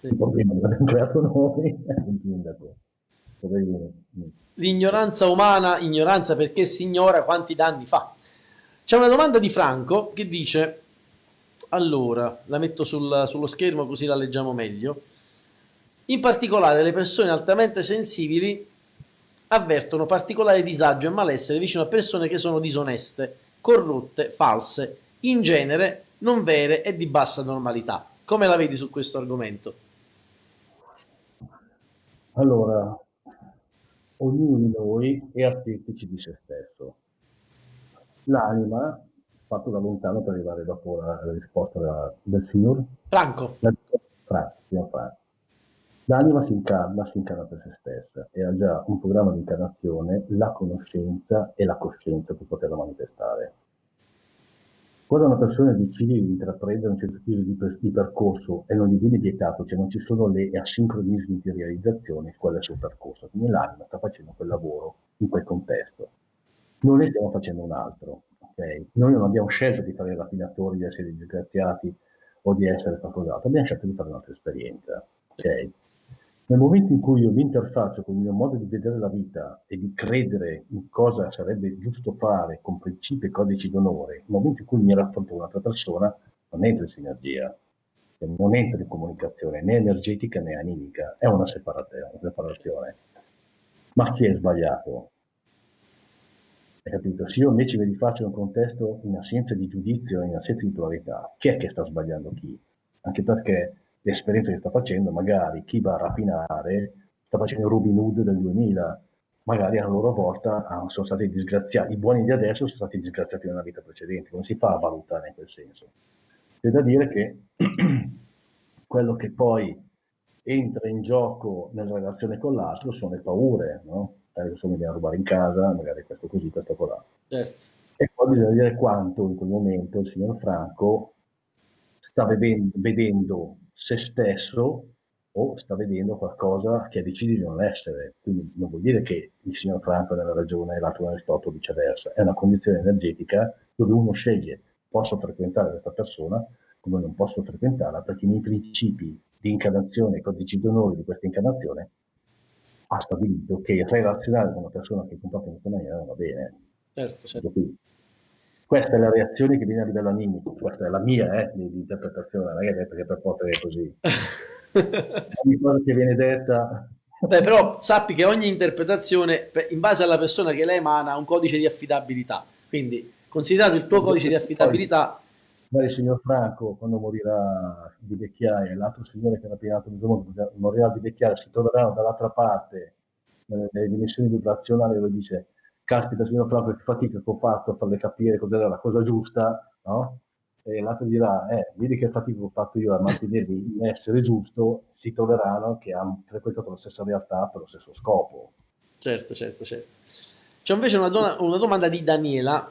S1: Sì. Il problema l'abbiamo creato noi è un indaco.
S2: L'ignoranza umana, ignoranza perché si ignora quanti danni fa. C'è una domanda di Franco che dice, allora, la metto sul, sullo schermo così la leggiamo meglio. In particolare le persone altamente sensibili avvertono particolare disagio e malessere vicino a persone che sono disoneste, corrotte, false, in genere non vere e di bassa normalità. Come la vedi su questo argomento?
S1: Allora, ognuno di noi è artefice di se stesso. L'anima, fatto da lontano per arrivare dopo la, risposta da, del signor
S2: Franco.
S1: Franco, signor Franco. L'anima si incarna, si incarna per se stessa e ha già un programma di incarnazione, la conoscenza e la coscienza per poterla manifestare. Quando una persona decide di intraprendere un certo tipo di, di, percorso e non gli viene vietato, cioè non ci sono le asincronismi di realizzazione, quello è il suo percorso. Quindi l'anima sta facendo quel lavoro in quel contesto. Noi ne stiamo facendo un altro. Okay? Noi non abbiamo scelto di fare raffinatori, di essere disgraziati o di essere qualcos'altro, abbiamo scelto di fare un'altra esperienza. Okay? Nel momento in cui io mi interfaccio con il mio modo di vedere la vita e di credere in cosa sarebbe giusto fare con principi e codici d'onore, nel momento in cui mi raffronto un'altra persona, non entro in sinergia, cioè, non entro in comunicazione né energetica né animica, è una separazione. Ma chi è sbagliato? Hai capito? Se io invece mi rifaccio un contesto in assenza di giudizio, in assenza di pluralità, chi è che sta sbagliando chi? Anche perché l'esperienza che sta facendo, magari chi va a rapinare sta facendo Robin Hood del 2000, magari a loro volta ah, sono stati disgraziati, i buoni di adesso sono stati disgraziati nella vita precedente, non si fa a valutare in quel senso. C'è da dire che quello che poi entra in gioco nella relazione con l'altro sono le paure, no? Adesso mi viene a rubare in casa, magari questo così, questo colà. Certo. E poi bisogna dire quanto in quel momento il signor Franco sta vedendo, vedendo se stesso o sta vedendo qualcosa che decide di non essere. Quindi non vuol dire che il signor Franco è nella ragione e l'altro torto viceversa. È una condizione energetica dove uno sceglie, posso frequentare questa persona come non posso frequentarla perché i miei principi di incarnazione, i codici d'onore di questa incarnazione ha stabilito che relazionare con una persona che comporta in questa maniera non va bene.
S2: Certo, certo.
S1: Questa è la reazione che viene a livello animico, questa è la mia eh, di, di interpretazione, non è che per potere così. Ogni cosa che viene detta
S2: Beh, però sappi che ogni interpretazione, in base alla persona che la emana, ha un codice di affidabilità. Quindi, considerato il tuo codice di affidabilità...
S1: Poi, il signor Franco, quando morirà di vecchiaia, e l'altro signore che era mondo morirà di vecchiaia, si troveranno dall'altra parte, nelle, nelle dimensioni vibrazionali, dove dice, caspita signor Franco, che fatica che ho fatto a farle capire cos'era la cosa giusta, no? e l'altro dirà, eh, vedi che fatica ho fatto io a mantenermi in essere giusto, si troveranno che hanno frequentato la stessa realtà per lo stesso scopo.
S2: Certo, certo, certo. C'è invece una, donna, una domanda di Daniela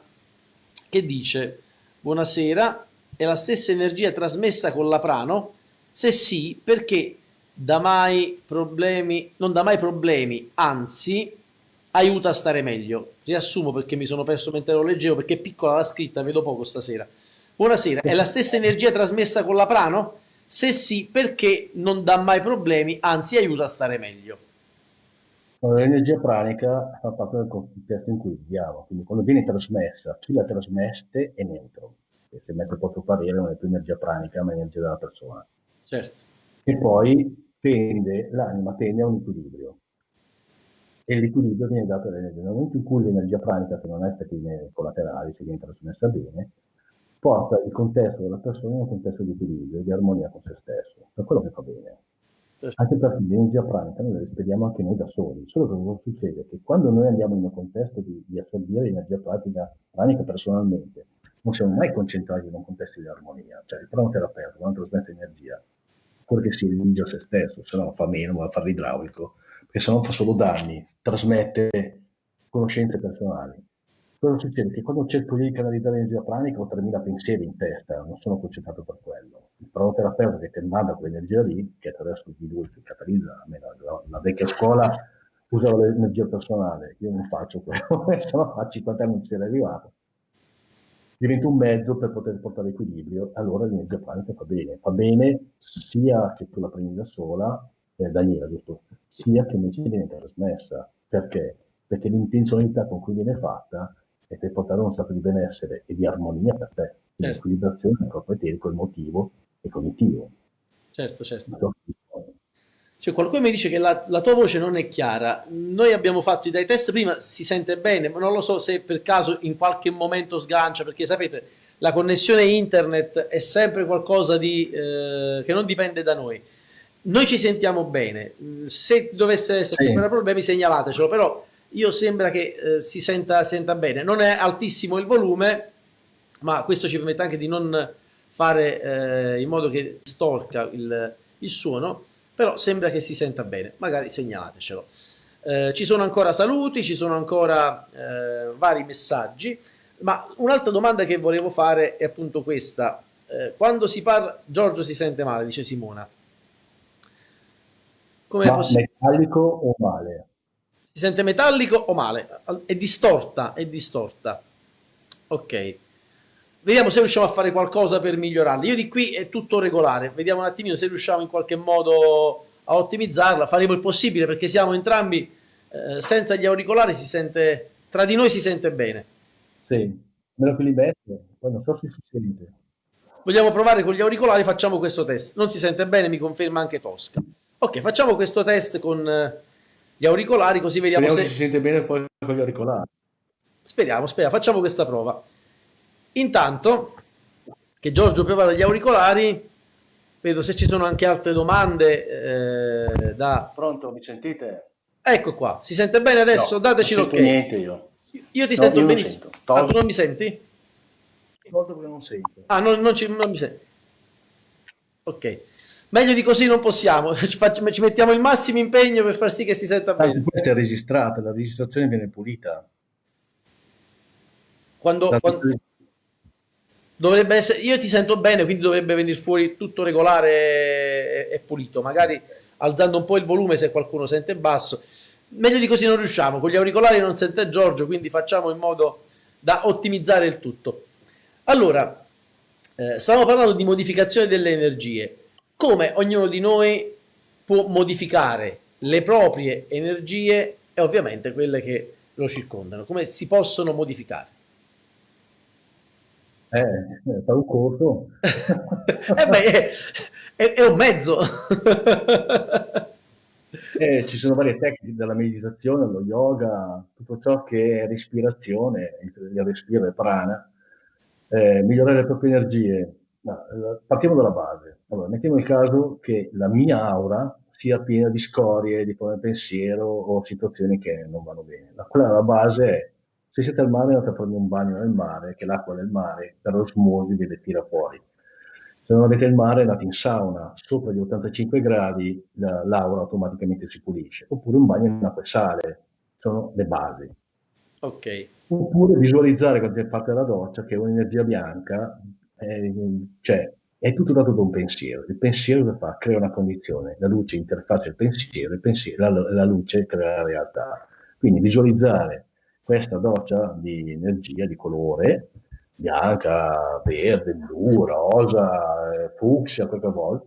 S2: che dice, buonasera, è la stessa energia trasmessa con la prano? Se sì, perché dà mai problemi, non dà mai problemi, anzi aiuta a stare meglio. Riassumo perché mi sono perso mentre lo leggevo, perché è piccola la scritta, vedo poco stasera. Buonasera, è la stessa energia trasmessa con la prano? Se sì, perché non dà mai problemi, anzi aiuta a stare meglio?
S1: L'energia pranica fa parte del contesto in cui viviamo, quindi quando viene trasmessa, chi la trasmette è neutro, e se mette poco parere non è più energia pranica, ma energia della persona.
S2: Certo.
S1: E poi tende, l'anima tende a un equilibrio, e l'equilibrio viene dato dall'energia. Nel momento in cui l'energia pranica, che non ha effetti collaterali, se viene trasmessa bene, porta il contesto della persona in un contesto di equilibrio, di armonia con se stesso, per quello che fa bene. Anche perché l'energia pranica noi la speriamo anche noi da soli, solo che cosa succede? Che quando noi andiamo in un contesto di, di assorbire l'energia pratica, pranica personalmente, non siamo mai concentrati in un contesto di armonia, cioè il pranoterapeuta quando trasmette energia, quello che si rilige a se stesso, se no fa meno, va a fare l'idraulico, perché se no fa solo danni, trasmette conoscenze personali Cosa succede? Che quando cerco di canalizzare l'energia pranica ho 3.000 pensieri in testa, non sono concentrato per quello. Il pranoterapeuta che ti manda quell'energia lì, che attraverso di lui si catalizza, a me la, la, vecchia scuola usava l'energia personale, io non faccio quello, se no a 50 anni non ci era arrivato. Diventa un mezzo per poter portare equilibrio, allora l'energia pranica fa bene, fa bene sia che tu la prendi da sola, eh, Daniela giusto, sia che invece viene trasmessa. Perché? Perché l'intenzionalità con cui viene fatta e per portare uno stato di benessere e di armonia per te, di certo. equilibrazione proprio eterico, emotivo e cognitivo.
S2: Certo, certo. Cioè, qualcuno mi dice che la, la, tua voce non è chiara. Noi abbiamo fatto i dai test prima, si sente bene, ma non lo so se per caso in qualche momento sgancia, perché sapete, la connessione internet è sempre qualcosa di, eh, che non dipende da noi. Noi ci sentiamo bene, se dovesse essere sì. problemi segnalatecelo, però io sembra che eh, si senta, senta, bene. Non è altissimo il volume, ma questo ci permette anche di non fare eh, in modo che storca il, il, suono, però sembra che si senta bene, magari segnalatecelo. Eh, ci sono ancora saluti, ci sono ancora eh, vari messaggi, ma un'altra domanda che volevo fare è appunto questa. Eh, quando si parla... Giorgio si sente male, dice Simona.
S1: Come possibile? Metallico o male?
S2: Si sente metallico o male? È distorta, è distorta. Ok. Vediamo se riusciamo a fare qualcosa per migliorarla. Io di qui è tutto regolare. Vediamo un attimino se riusciamo in qualche modo a ottimizzarla. Faremo il possibile perché siamo entrambi eh, senza gli auricolari si sente tra di noi si sente bene.
S1: Sì, meno che li metto, non so se si sente.
S2: Vogliamo provare con gli auricolari, facciamo questo test. Non si sente bene, mi conferma anche Tosca. Ok, facciamo questo test con eh, gli auricolari così vediamo
S1: speriamo se... si sente bene poi con gli auricolari.
S2: Speriamo, speriamo, facciamo questa prova. Intanto che Giorgio prepara gli auricolari, vedo se ci sono anche altre domande eh, da...
S1: Pronto, mi sentite?
S2: Ecco qua, si sente bene adesso?
S1: No,
S2: Dateci l'ok.
S1: niente io.
S2: Io ti no, sento io benissimo. Sento. Ah, tu non mi senti?
S1: Molto che non sento.
S2: Ah, non, non, ci, non mi senti. Ok. Meglio di così non possiamo, ci, facciamo, ci mettiamo il massimo impegno per far sì che si senta bene.
S1: Ah, questa è registrata, la registrazione viene pulita.
S2: Quando, quando, dovrebbe essere, io ti sento bene, quindi dovrebbe venire fuori tutto regolare e, e pulito, magari alzando un po' il volume se qualcuno sente basso. Meglio di così non riusciamo, con gli auricolari non sente Giorgio, quindi facciamo in modo da ottimizzare il tutto. Allora, eh, stiamo parlando di modificazione delle energie. Come ognuno di noi può modificare le proprie energie e ovviamente quelle che lo circondano? Come si possono modificare?
S1: Eh, eh fa un corso.
S2: eh beh, è, è un mezzo.
S1: Eh, ci sono varie tecniche, dalla meditazione allo yoga, tutto ciò che è respirazione, il respiro è prana, eh, migliorare le proprie energie. No, eh, partiamo dalla base. Allora, mettiamo il caso che la mia aura sia piena di scorie, di pensiero o situazioni che non vanno bene. La, quella la base è, se siete al mare andate a prendere un bagno nel mare, che l'acqua del mare per osmosi vi tira fuori se non avete il mare andate in sauna, sopra gli 85 gradi l'aura automaticamente si pulisce, oppure un bagno in acqua e sale, sono le basi.
S2: Ok.
S1: Oppure visualizzare quando fate la doccia che è un'energia bianca, è, cioè è tutto dato da un pensiero. Il pensiero che fa? Crea una condizione, la luce interfaccia il pensiero, pensiero la, la luce crea la realtà. Quindi visualizzare questa doccia di energia, di colore, bianca, verde, blu, rosa, eh, fucsia, quel che vuoi.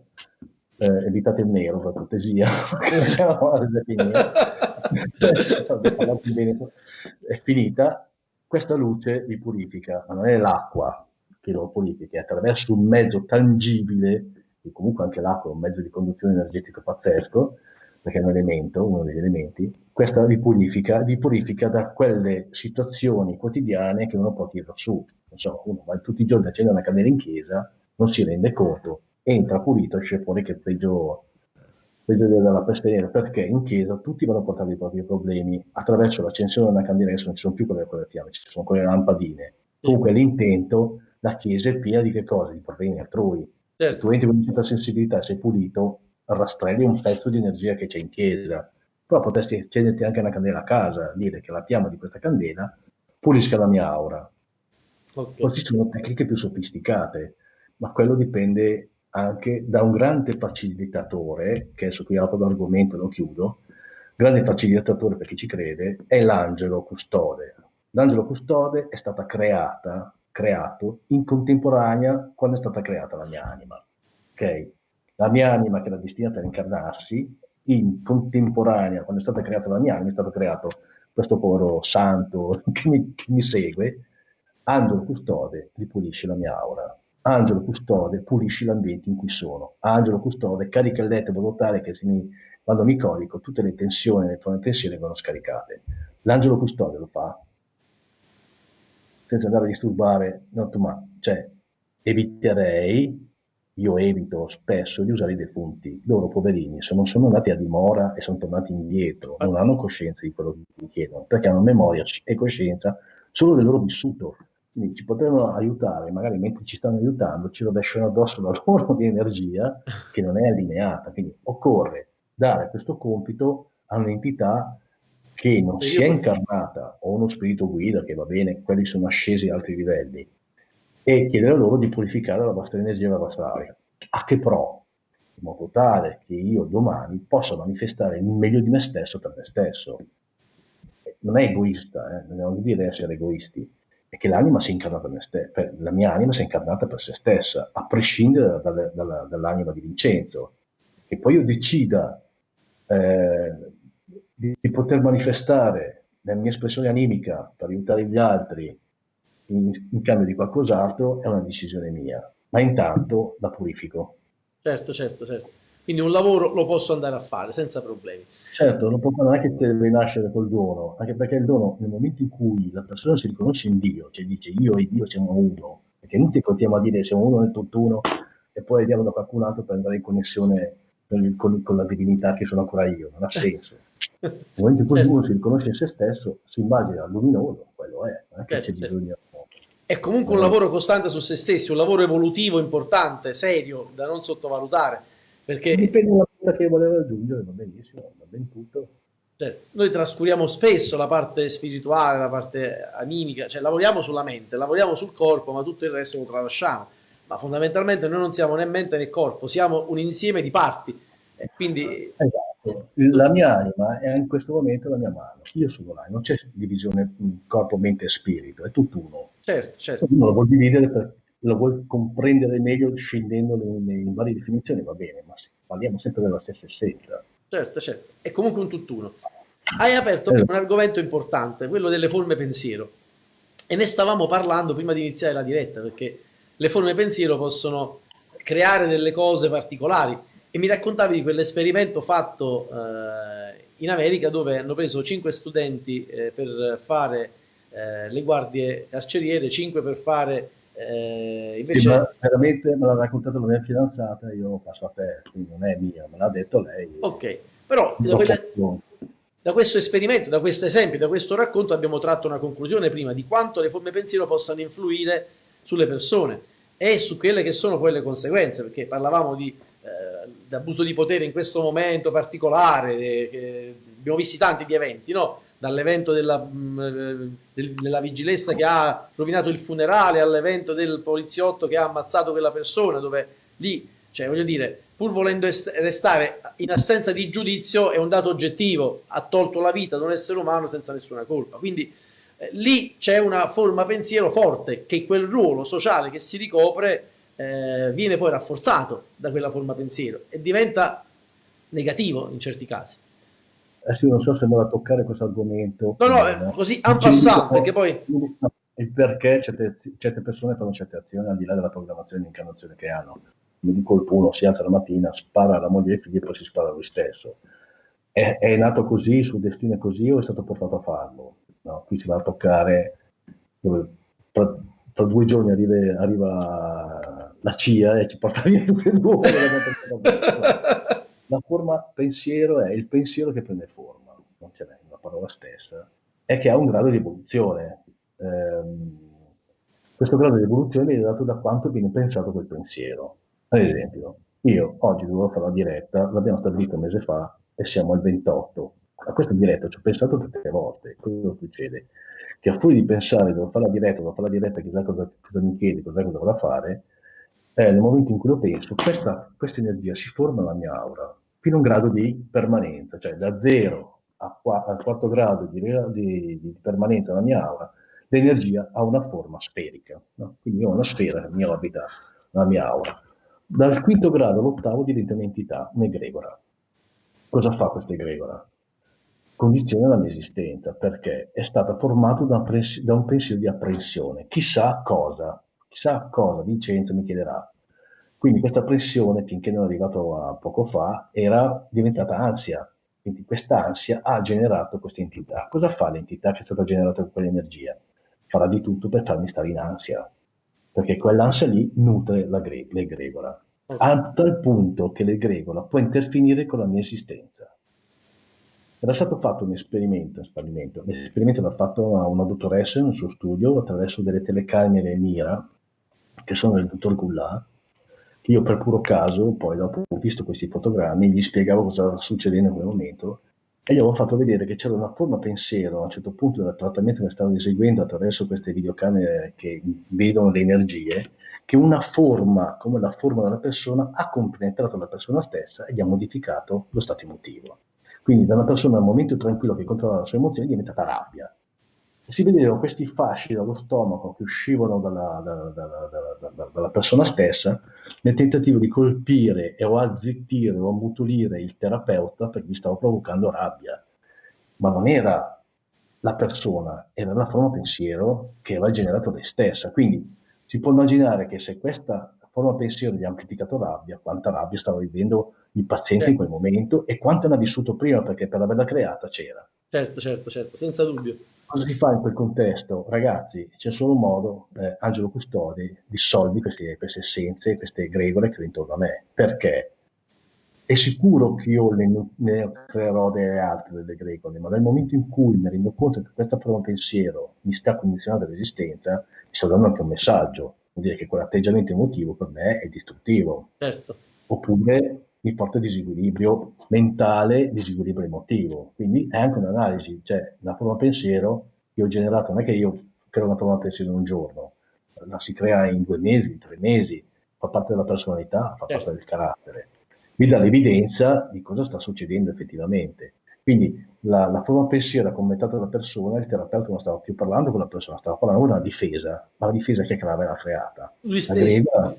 S1: Eh, evitate il nero per cortesia, è finita, questa luce vi purifica, ma non è l'acqua che purifica, è attraverso un mezzo tangibile, e comunque anche l'acqua è un mezzo di conduzione energetica pazzesco, perché è un elemento, uno degli elementi, questa vi purifica, vi purifica da quelle situazioni quotidiane che uno può tirare su non so, uno va tutti i giorni a accendere una candela in chiesa, non si rende conto, entra pulito, esce fuori che è peggio, peggio della peste nera, perché in chiesa tutti vanno a portare i propri problemi. Attraverso l'accensione di una candela, adesso non ci sono più quelle, quelle fiamme, ci sono quelle lampadine. Comunque l'intento, la chiesa è piena di che cosa? Di problemi altrui. Certo. Se tu entri con una sensibilità, sei pulito, rastrelli un pezzo di energia che c'è in chiesa. Però potresti accenderti anche una candela a casa, dire che la fiamma di questa candela pulisca la mia aura, Okay. Poi ci sono tecniche più sofisticate, ma quello dipende anche da un grande facilitatore, che adesso qui apro l'argomento e lo chiudo, grande facilitatore per chi ci crede, è l'angelo custode. L'angelo custode è stata creata, creato in contemporanea quando è stata creata la mia anima. Okay? La mia anima che era destinata a incarnarsi, in contemporanea, quando è stata creata la mia anima, è stato creato questo povero santo che mi, che mi segue, Angelo custode ripulisce la mia aura. Angelo custode pulisci l'ambiente in cui sono. Angelo custode carica il letto in modo tale che mi, quando mi corico tutte le tensioni, le tue pensieri vengono scaricate. L'angelo custode lo fa senza andare a disturbare, no, ma, cioè, eviterei, io evito spesso di usare i defunti. Loro, poverini, se non sono andati a dimora e sono tornati indietro, non hanno coscienza di quello che chiedono, perché hanno memoria e coscienza solo del loro vissuto. Quindi ci potrebbero aiutare, magari mentre ci stanno aiutando ci rovesciano addosso la loro di energia che non è allineata. Quindi occorre dare questo compito a un'entità che non si è incarnata o uno spirito guida, che va bene, quelli sono ascesi a altri livelli, e chiedere loro di purificare la vostra energia e la vostra aria. A che pro? In modo tale che io domani possa manifestare il meglio di me stesso per me stesso. Non è egoista, eh? non vuol dire essere egoisti, è che l'anima si è incarnata per ste- per, la mia anima si è incarnata per se stessa, a prescindere dalla, dalla, dall'anima di Vincenzo. E poi io decida eh, di, di, poter manifestare la mia espressione animica per aiutare gli altri in, in cambio di qualcos'altro è una decisione mia, ma intanto la purifico.
S2: Certo, certo, certo. Quindi un lavoro lo posso andare a fare senza problemi.
S1: Certo, non, può, non è che deve nascere col dono, anche perché il dono nel momento in cui la persona si riconosce in Dio, cioè dice io e Dio siamo uno, perché non ti continuiamo a dire siamo uno nel tutt'uno e poi andiamo da qualcun altro per andare in connessione con, con, con la divinità che sono ancora io, non ha senso. Nel momento in cui certo. uno si riconosce in se stesso, si immagina luminoso, quello è, non è che certo, c'è certo. bisogno
S2: è comunque un lavoro costante su se stessi, un lavoro evolutivo importante, serio, da non sottovalutare perché...
S1: Dipende dalla cosa che voleva raggiungere, va benissimo, va ben tutto.
S2: Certo, noi trascuriamo spesso la parte spirituale, la parte animica, cioè lavoriamo sulla mente, lavoriamo sul corpo, ma tutto il resto lo tralasciamo. Ma fondamentalmente noi non siamo né mente né corpo, siamo un insieme di parti. E quindi...
S1: Esatto, la mia anima è in questo momento la mia mano, io sono l'anima, non c'è divisione corpo, mente e spirito, è tutto uno.
S2: Certo, certo.
S1: Uno lo vuol dividere per lo vuoi comprendere meglio scendendo in, in varie definizioni, va bene, ma parliamo sempre della stessa essenza.
S2: Certo, certo, è comunque un tutt'uno. Hai aperto eh. un argomento importante, quello delle forme pensiero, e ne stavamo parlando prima di iniziare la diretta, perché le forme pensiero possono creare delle cose particolari, e mi raccontavi di quell'esperimento fatto eh, in America dove hanno preso 5 studenti eh, per fare eh, le guardie carceriere, 5 per fare eh, invece... Sì,
S1: veramente me l'ha raccontato la mia fidanzata, io passo a te, quindi non è mia, me l'ha detto lei.
S2: Ok, però da, quelle, da, questo esperimento, da questo esempio, da questo racconto abbiamo tratto una conclusione prima di quanto le forme pensiero possano influire sulle persone e su quelle che sono poi le conseguenze, perché parlavamo di eh, abuso di potere in questo momento particolare, eh, abbiamo visti tanti di eventi, no? dall'evento della, mm, del, della vigilessa che ha rovinato il funerale all'evento del poliziotto che ha ammazzato quella persona, dove lì, cioè voglio dire, pur volendo restare in assenza di giudizio, è un dato oggettivo, ha tolto la vita ad un essere umano senza nessuna colpa. Quindi eh, lì c'è una forma pensiero forte che quel ruolo sociale che si ricopre eh, viene poi rafforzato da quella forma pensiero e diventa negativo in certi casi.
S1: Adesso non so se andrò a toccare questo argomento.
S2: No, no, eh, così en passant, perché poi...
S1: Il perché certe, certe, persone fanno certe azioni al di là della programmazione di incarnazione che hanno. Come di colpo uno si alza la mattina, spara alla moglie e ai figli e poi si spara a lui stesso. È, è nato così, il suo destino è così o è stato portato a farlo? No? Qui si va a toccare, dove tra, tra due giorni arriva, arriva la CIA e ci porta via tutte e due. la forma pensiero è il pensiero che prende forma, non ce n'è una parola stessa, è che ha un grado di evoluzione. Eh, questo grado di evoluzione viene dato da quanto viene pensato quel pensiero. Ad esempio, io oggi dovevo fare la diretta, l'abbiamo stabilito un mese fa e siamo al 28. A questa diretta ci ho pensato tante volte. Cosa succede? Che a fuori di pensare devo fare la diretta, devo fare la diretta, chissà cosa, cosa mi chiedi, cosa dovrò da fare, eh, nel momento in cui lo penso, questa, questa energia si forma nella mia aura fino a un grado di permanenza, cioè da 0 al quarto grado di, di, di, permanenza nella mia aura, l'energia ha una forma sferica. No? Quindi ho una sfera che mi orbita nella mia aura. Dal quinto grado all'ottavo diventa un'entità, un'egregora. Cosa fa questa egregora? Condiziona la mia esistenza, perché è stata formata da, da un pensiero di apprensione. Chissà cosa, chissà cosa Vincenzo mi chiederà. Quindi questa pressione, finché non è arrivato a poco fa, era diventata ansia. Quindi questa ansia ha generato questa entità. Cosa fa l'entità che è stata generata con quell'energia? Farà di tutto per farmi stare in ansia, perché quell'ansia lì nutre l'egregola, a tal punto che l'egregola può intervenire con la mia esistenza. Era stato fatto un esperimento, esperimento. l'esperimento l'ha fatto una dottoressa nel suo studio attraverso delle telecamere Mira, che sono del dottor Goulart, che io per puro caso, poi dopo ho visto questi fotogrammi, gli spiegavo cosa stava succedendo in quel momento e gli avevo fatto vedere che c'era una forma pensiero a un certo punto del trattamento che stavano eseguendo attraverso queste videocamere che vedono le energie, che una forma come la forma della persona ha compenetrato la persona stessa e gli ha modificato lo stato emotivo. Quindi da una persona al momento tranquillo che controlla la sua emozione è diventata rabbia. Si vedevano questi fasci dallo stomaco che uscivano dalla, dalla, dalla, dalla persona stessa nel tentativo di colpire o azzittire o ammutolire il terapeuta perché gli stava provocando rabbia. Ma non era la persona, era la forma pensiero che aveva generato lei stessa. Quindi si può immaginare che se questa forma pensiero gli ha amplificato rabbia, quanta rabbia stava vivendo il paziente certo. in quel momento e quanto ne ha vissuto prima perché per averla creata c'era.
S2: Certo, certo, certo, senza dubbio.
S1: Cosa si fa in quel contesto? Ragazzi, c'è solo un modo, eh, Angelo Custodi, dissolvi queste, queste essenze, queste egregore che ho intorno a me. Perché? È sicuro che io ne, ne creerò delle altre delle egregore, ma nel momento in cui mi rendo conto che questa forma pensiero mi sta condizionando l'esistenza, mi sta dando anche un messaggio vuol dire che quell'atteggiamento emotivo per me è distruttivo.
S2: Certo.
S1: Oppure mi porta a disequilibrio mentale, disequilibrio emotivo. Quindi è anche un'analisi, cioè la forma pensiero che ho generato, non è che io creo una forma pensiero in un giorno, la si crea in due mesi, in tre mesi, fa parte della personalità, fa certo. parte del carattere. Mi dà l'evidenza di cosa sta succedendo effettivamente. Quindi la, la forma pensiero commentata dalla persona, il terapeuta non stava più parlando con la persona, stava parlando una difesa, ma la difesa che l'aveva creata?
S2: Lui stesso.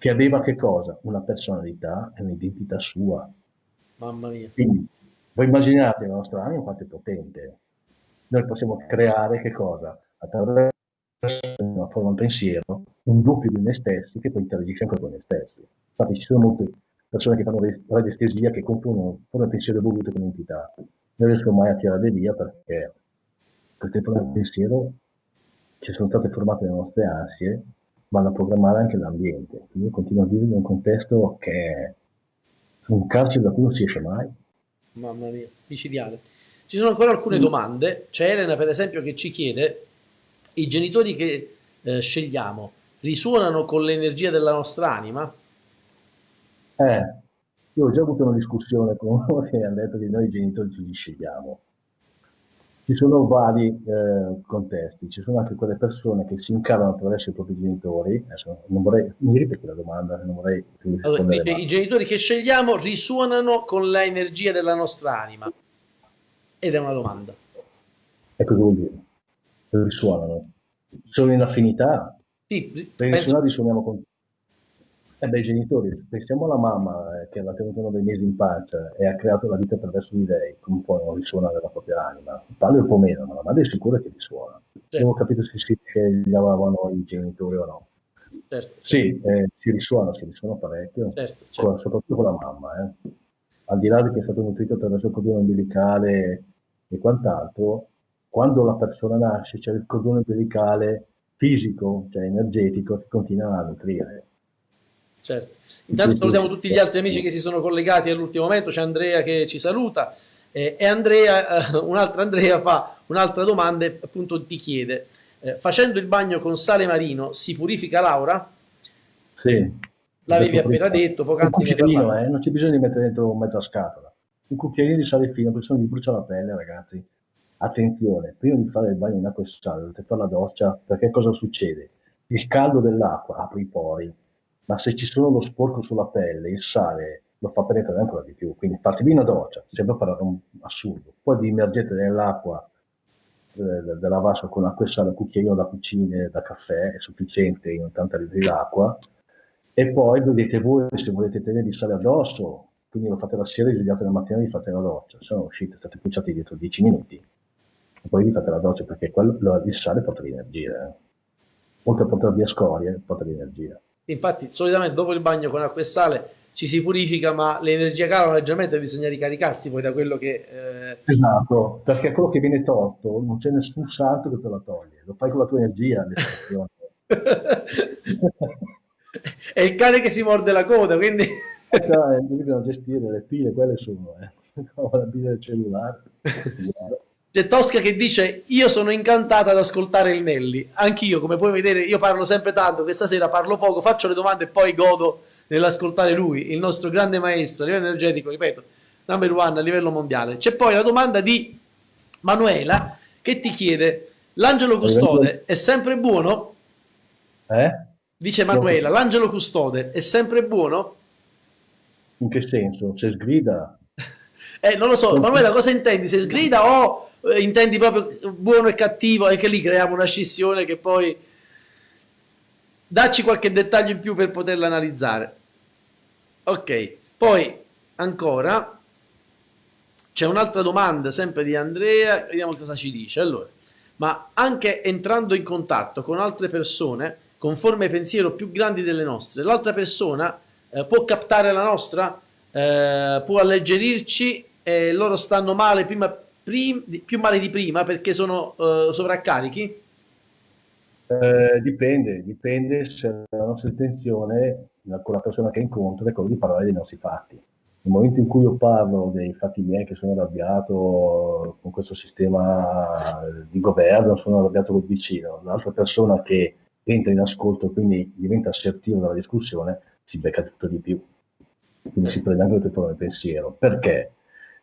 S1: Che aveva che cosa? Una personalità e un'identità sua.
S2: Mamma mia.
S1: Quindi, voi immaginate la nostra anima quanto è potente. Noi possiamo creare che cosa? Attraverso una forma pensiero, un doppio di noi stessi che poi interagisce anche con noi stessi. Infatti ci sono molte persone che fanno radiestesia che confondono forme pensiero evolute con entità non riesco mai a tirare via perché queste forme di pensiero ci sono state formate le nostre ansie, vanno a programmare anche l'ambiente. Quindi io continuo a vivere in un contesto che è un carcere da cui non si esce mai.
S2: Mamma mia, micidiale. Ci sono ancora alcune mm. domande. C'è Elena, per esempio, che ci chiede: i genitori che eh, scegliamo risuonano con l'energia della nostra anima?
S1: Eh, io ho già avuto una discussione con uno che ha detto che noi genitori ci scegliamo. Ci sono vari eh, contesti, ci sono anche quelle persone che si incarnano attraverso i propri genitori. Adesso non vorrei, mi ripeti la domanda, non vorrei
S2: allora, dice, I genitori che scegliamo risuonano con l'energia della nostra anima. Ed è una domanda.
S1: E cosa vuol dire? Risuonano. Sono in affinità?
S2: Sì,
S1: penso... risuoniamo con eh beh, i genitori, pensiamo alla mamma eh, che l'ha tenuto nove mesi in pancia e ha creato la vita attraverso di lei, come può non risuona nella propria anima? Padre un po' meno, ma la madre è sicura che risuona. Certo. Ho capito se si scegliavano i genitori o no.
S2: Certo.
S1: Sì, eh, si risuona, si risuona parecchio,
S2: certo, certo.
S1: Con, soprattutto con la mamma. Eh. Al di là di che è stato nutrito attraverso il cordone umbilicale e quant'altro, quando la persona nasce c'è il cordone umbilicale fisico, cioè energetico, che continua a nutrire
S2: Certo. Intanto salutiamo tutti gli altri amici che si sono collegati all'ultimo momento, c'è Andrea che ci saluta eh, e Andrea, eh, un'altra Andrea fa un'altra domanda e appunto ti chiede, eh, facendo il bagno con sale marino si purifica l'aura?
S1: Sì.
S2: L'avevi appena detto, poc'anzi
S1: ne eh, non c'è bisogno di mettere dentro mezza scatola. Un cucchiaino di sale fino, perché se no vi brucia la pelle ragazzi. Attenzione, prima di fare il bagno in acqua e sale dovete fare la doccia, perché cosa succede? Il caldo dell'acqua apre i pori, ma se ci sono lo sporco sulla pelle, il sale lo fa penetrare ancora di più. Quindi fatevi una doccia, sembra parlare un assurdo. Poi vi immergete nell'acqua eh, della vasca con acqua e sale, cucchiaino da cucina, da caffè, è sufficiente in 80 litri d'acqua. E poi vedete voi se volete tenere il sale addosso, quindi lo fate la sera, risvegliate la mattina e vi fate la doccia. Se no uscite, state pucciati dietro 10 minuti e poi vi fate la doccia perché quello, il sale porta l'energia. Eh. Oltre a portare via scorie, porta l'energia.
S2: Infatti, solitamente dopo il bagno con acqua e sale ci si purifica, ma l'energia cala leggermente bisogna ricaricarsi poi da quello che...
S1: Eh... Esatto, perché quello che viene tolto non c'è nessun santo che te lo toglie, lo fai con la tua energia.
S2: È il cane che si morde la coda, quindi...
S1: no, eh, bisogna gestire le pile, quelle sono, eh. la pila del cellulare.
S2: C'è Tosca che dice io sono incantata ad ascoltare il Nelly anch'io come puoi vedere io parlo sempre tanto questa sera parlo poco faccio le domande e poi godo nell'ascoltare lui il nostro grande maestro a livello energetico ripeto number one a livello mondiale c'è poi la domanda di Manuela che ti chiede l'angelo custode è sempre buono?
S1: Eh?
S2: dice Manuela l'angelo custode è sempre buono?
S1: in che senso? se sgrida
S2: eh, non lo so, Manuela, cosa intendi? Se sgrida o eh, intendi proprio buono e cattivo e che lì creiamo una scissione che poi dacci qualche dettaglio in più per poterla analizzare. Ok poi ancora c'è un'altra domanda sempre di Andrea vediamo cosa ci dice. Allora ma anche entrando in contatto con altre persone con forme pensiero più grandi delle nostre l'altra persona eh, può captare la nostra? Eh, può alleggerirci? E loro stanno male prima prim- più male di prima perché sono uh, sovraccarichi?
S1: Eh, dipende, dipende se la nostra intenzione con la persona che incontro è quella di parlare dei nostri fatti. Nel momento in cui io parlo dei fatti miei che sono arrabbiato con questo sistema di governo, sono arrabbiato col vicino, l'altra persona che entra in ascolto, quindi diventa assertivo nella discussione, si becca tutto di più. Quindi si prende anche tutto nel pensiero. Perché?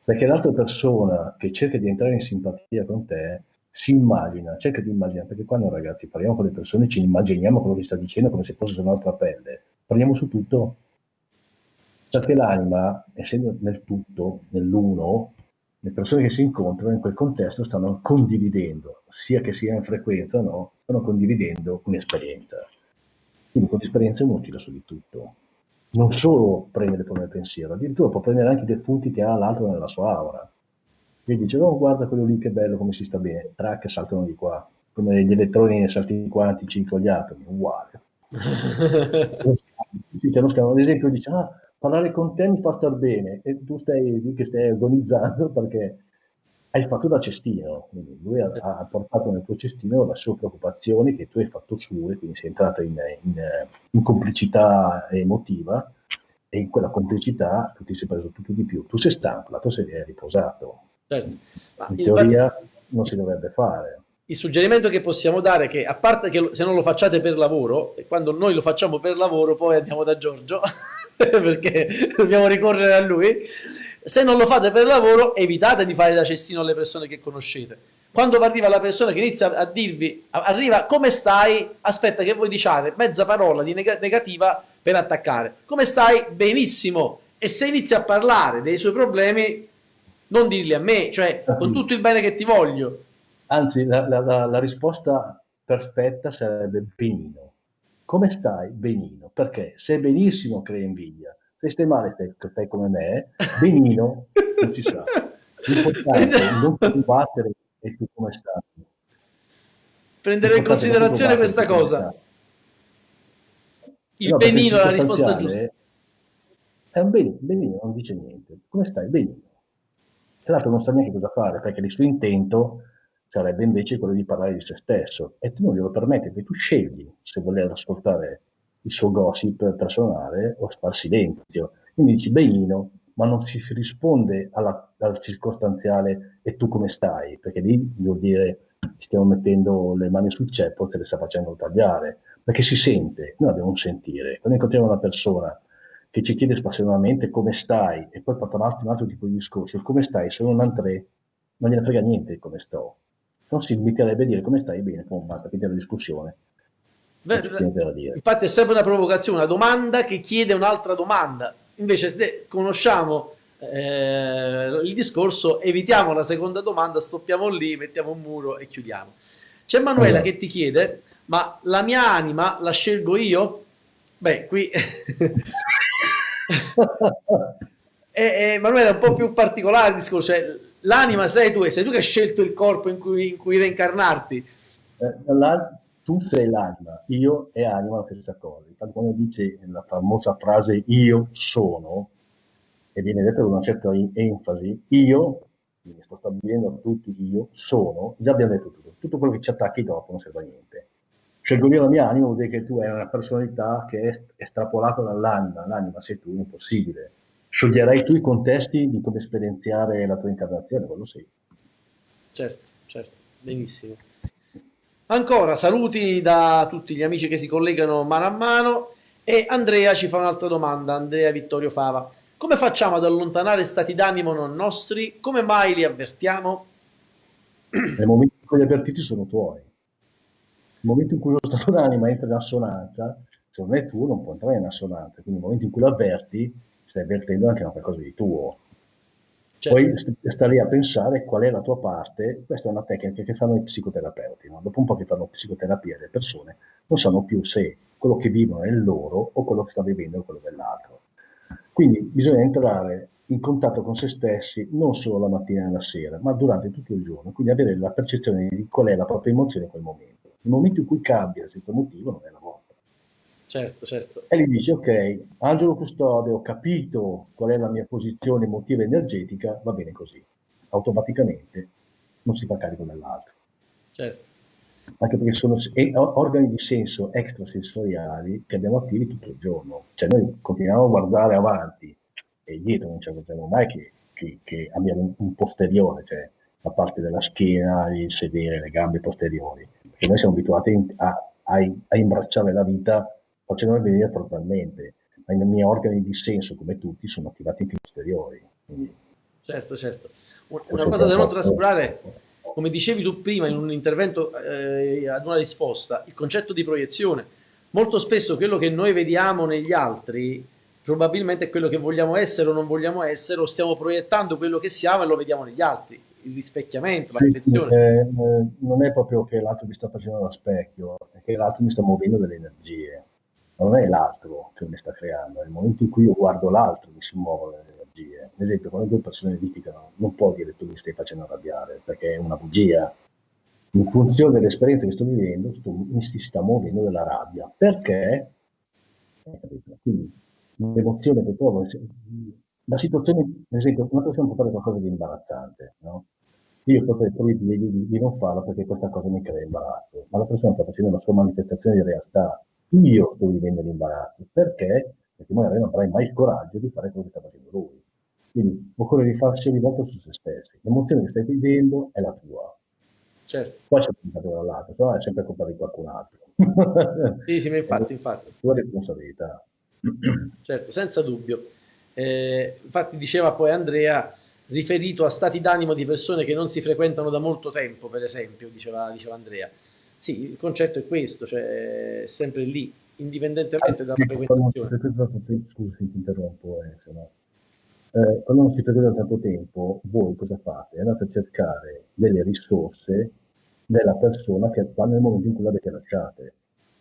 S1: Perché l'altra persona che cerca di entrare in simpatia con te si immagina, cerca di immaginare, perché quando ragazzi parliamo con le persone ci immaginiamo quello che sta dicendo come se fosse nostra pelle, parliamo su tutto, perché l'anima, essendo nel tutto, nell'uno, le persone che si incontrano in quel contesto stanno condividendo, sia che sia in frequenza o no, stanno condividendo un'esperienza. Quindi quell'esperienza è utile su di tutto. Non solo prendere come pensiero, addirittura può prendere anche dei punti che ha l'altro nella sua aura. E dice, oh guarda quello lì che bello, come si sta bene, track saltano di qua, come gli elettroni salti quantici con gli atomi, uguale. Ad esempio dice, ah, parlare con te mi fa star bene e tu stai lì che stai agonizzando perché hai fatto da cestino, quindi lui ha, ha, portato nel tuo cestino le sue preoccupazioni che tu hai fatto sue, quindi sei entrato in, in, in complicità emotiva e in quella complicità tu ti sei preso tutto di più, tu sei stanco, l'altro sei riposato. Certo. in teoria parte... non si dovrebbe fare.
S2: Il suggerimento che possiamo dare è che, a parte che se non lo facciate per lavoro, e quando noi lo facciamo per lavoro poi andiamo da Giorgio, perché dobbiamo ricorrere a lui, se non lo fate per lavoro evitate di fare da cestino alle persone che conoscete. Quando arriva la persona che inizia a dirvi, arriva come stai, aspetta che voi diciate mezza parola di neg negativa per attaccare. Come stai? Benissimo. E se inizia a parlare dei suoi problemi, non dirli a me, cioè con tutto il bene che ti voglio.
S1: Anzi, la, la, la risposta perfetta sarebbe benino. Come stai? Benino. Perché se benissimo crea invidia, se stai male stai, stai come me, benino non ci sa. L'importante è non combattere e tu come stai.
S2: Prendere in considerazione questa cosa. Il no, benino è la risposta giusta.
S1: È un benino, benino non dice niente. Come stai? Benino. Tra l'altro non sa neanche cosa fare, perché il suo intento sarebbe invece quello di parlare di se stesso e tu non glielo permetti, perché tu scegli se voler ascoltare il suo gossip personale o far silenzio. Quindi dici benino, ma non si risponde alla, al circostanziale e tu come stai, perché lì vuol dire stiamo mettendo le mani sul ceppo, te le sta facendo tagliare, perché si sente, noi abbiamo un sentire. Quando incontriamo una persona che ci chiede spassionalmente come stai e poi porta avanti un altro tipo di discorso, come stai, sono un antre, non gliene frega niente come sto. Non si limiterebbe a dire come stai bene, come basta finire la discussione.
S2: Infatti è sempre una provocazione, una domanda che chiede un'altra domanda. Invece se conosciamo eh, il discorso, evitiamo la seconda domanda, stoppiamo lì, mettiamo un muro e chiudiamo. C'è Manuela allora. che ti chiede, ma la mia anima la scelgo io? Beh, qui... e, e, Manuela è un po' più particolare il discorso, cioè, l'anima sei tu, sei tu che hai scelto il corpo in cui, in cui reincarnarti.
S1: Eh, tu sei l'anima, io e anima la stessa cosa. Infatti quando dice la famosa frase io sono, e viene detta con una certa enfasi, io, quindi sto stabilendo a tutti io, sono, già abbiamo detto tutto, tutto quello che ci attacchi dopo non serve a niente. Scelgo io la mia anima vuol dire che tu hai una personalità che è estrapolata dall'anima, l'anima sei tu, impossibile. Scioglierai tu i contesti di come esperienziare la tua incarnazione, quello sì.
S2: Certo, certo, benissimo. Ancora saluti da tutti gli amici che si collegano mano a mano e Andrea ci fa un'altra domanda, Andrea Vittorio Fava. Come facciamo ad allontanare stati d'animo non nostri? Come mai li avvertiamo?
S1: Nel momento in cui li avvertiti sono tuoi. Nel momento in cui lo stato d'anima entra in assonanza, se non è tuo non può entrare in assonanza. Quindi nel momento in cui lo avverti, stai avvertendo anche qualcosa di tuo. Certo. Poi stare a pensare qual è la tua parte, questa è una tecnica che fanno i psicoterapeuti, no? dopo un po' che fanno psicoterapia le persone non sanno più se quello che vivono è loro o quello che sta vivendo è quello dell'altro. Quindi bisogna entrare in contatto con se stessi non solo la mattina e la sera, ma durante tutto il giorno, quindi avere la percezione di qual è la propria emozione in quel momento. Il momento in cui cambia senza motivo non è la.
S2: Certo, certo.
S1: E gli dici, ok, Angelo Custode, ho capito qual è la mia posizione emotiva e energetica, va bene così. Automaticamente non si fa carico dell'altro.
S2: Certo.
S1: Anche perché sono organi di senso extrasensoriali che abbiamo attivi tutto il giorno. Cioè noi continuiamo a guardare avanti e dietro non ci accorgiamo mai che, che, che abbiamo un, un posteriore, cioè la parte della schiena, il sedere, le gambe posteriori. Perché noi siamo abituati a, a, a imbracciare la vita facendomi vedere frontalmente, ma i miei organi di senso, come tutti, sono attivati in posteriori. Quindi,
S2: certo, certo. Una cosa da non trascurare, come dicevi tu prima in un intervento eh, ad una risposta, il concetto di proiezione. Molto spesso quello che noi vediamo negli altri probabilmente è quello che vogliamo essere o non vogliamo essere, o stiamo proiettando quello che siamo e lo vediamo negli altri. Il rispecchiamento, la riflessione.
S1: Eh, eh, non è proprio che l'altro mi sta facendo da specchio, è che l'altro mi sta muovendo delle energie. Non è l'altro che mi sta creando, nel momento in cui io guardo l'altro mi si muovono le energie. Ad esempio, quando due persone litigano, non può dire tu mi stai facendo arrabbiare, perché è una bugia. In funzione dell'esperienza che sto vivendo, sto, mi si sta muovendo della rabbia. Perché? Quindi l'emozione che provo, la situazione, ad esempio, una persona può fare qualcosa di imbarazzante, no? Io potrei proibire di, di, non farlo perché questa cosa mi crea imbarazzo, ma la persona sta facendo una sua manifestazione di realtà. Io sto vivendo l'imbarazzo. Perché? Perché magari non avrai mai il coraggio di fare quello che sta facendo lui. Quindi occorre rifarsi ogni volta su se stessi. L'emozione che stai vivendo è la tua.
S2: Certo.
S1: Poi c'è il dall'altro, però è sempre colpa di qualcun altro.
S2: sì, sì, ma infatti, infatti.
S1: Tua responsabilità.
S2: Certo, senza dubbio. Eh, infatti diceva poi Andrea, riferito a stati d'animo di persone che non si frequentano da molto tempo, per esempio, diceva, diceva Andrea. Sì, il concetto è questo, cioè è sempre lì, indipendentemente dalla frequentazione.
S1: Scusi, ti interrompo, eh, se no. eh, quando non si frequenta da tanto tempo, voi cosa fate? Andate a cercare delle risorse della persona che sta nel momento in cui l'avete lasciate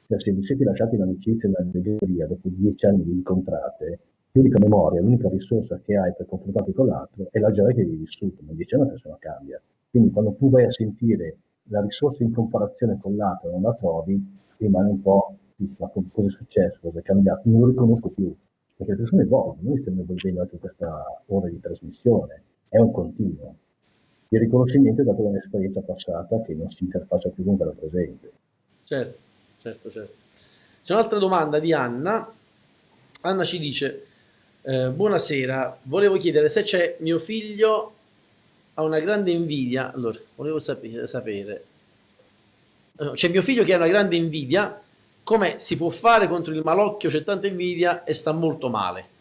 S1: cioè, se vi siete lasciati in amicizia e in allegria dopo dieci anni vi incontrate, l'unica memoria, l'unica risorsa che hai per confrontarti con l'altro è la gioia che hai vissuto, ma dieci anni la persona cambia. Quindi quando tu vai a sentire la risorsa in comparazione con l'altro e non la trovi, rimane un po', ma cosa è successo, cosa è cambiato, non lo riconosco più, perché le persone evolvono, noi stiamo evolvendo anche questa ora di trasmissione, è un continuo. Il riconoscimento è dato da un'esperienza passata che non si interfaccia più con quella presente.
S2: Certo certo, certo. C'è un'altra domanda di Anna. Anna ci dice, eh, buonasera, volevo chiedere se c'è mio figlio ha una grande invidia, allora, volevo sapere, sapere. c'è mio figlio che ha una grande invidia, come si può fare contro il malocchio, c'è tanta invidia e sta molto male.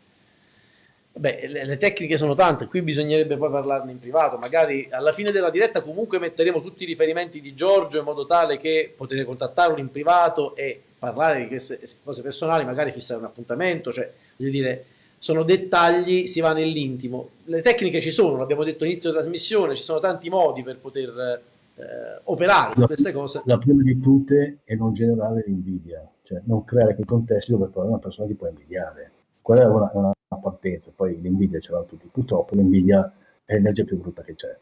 S2: Beh, le, le, tecniche sono tante, qui bisognerebbe poi parlarne in privato, magari alla fine della diretta comunque metteremo tutti i riferimenti di Giorgio in modo tale che potete contattarlo in privato e parlare di queste cose personali, magari fissare un appuntamento, cioè voglio dire, sono dettagli, si va nell'intimo. Le tecniche ci sono, l'abbiamo detto all'inizio della trasmissione, ci sono tanti modi per poter eh, operare su queste cose.
S1: La prima di tutte è non generare l'invidia, cioè non creare quei contesti dove poi una persona ti può invidiare. Quella è una, una partenza, poi l'invidia ce l'hanno tutti. Purtroppo l'invidia è l'energia più brutta che c'è.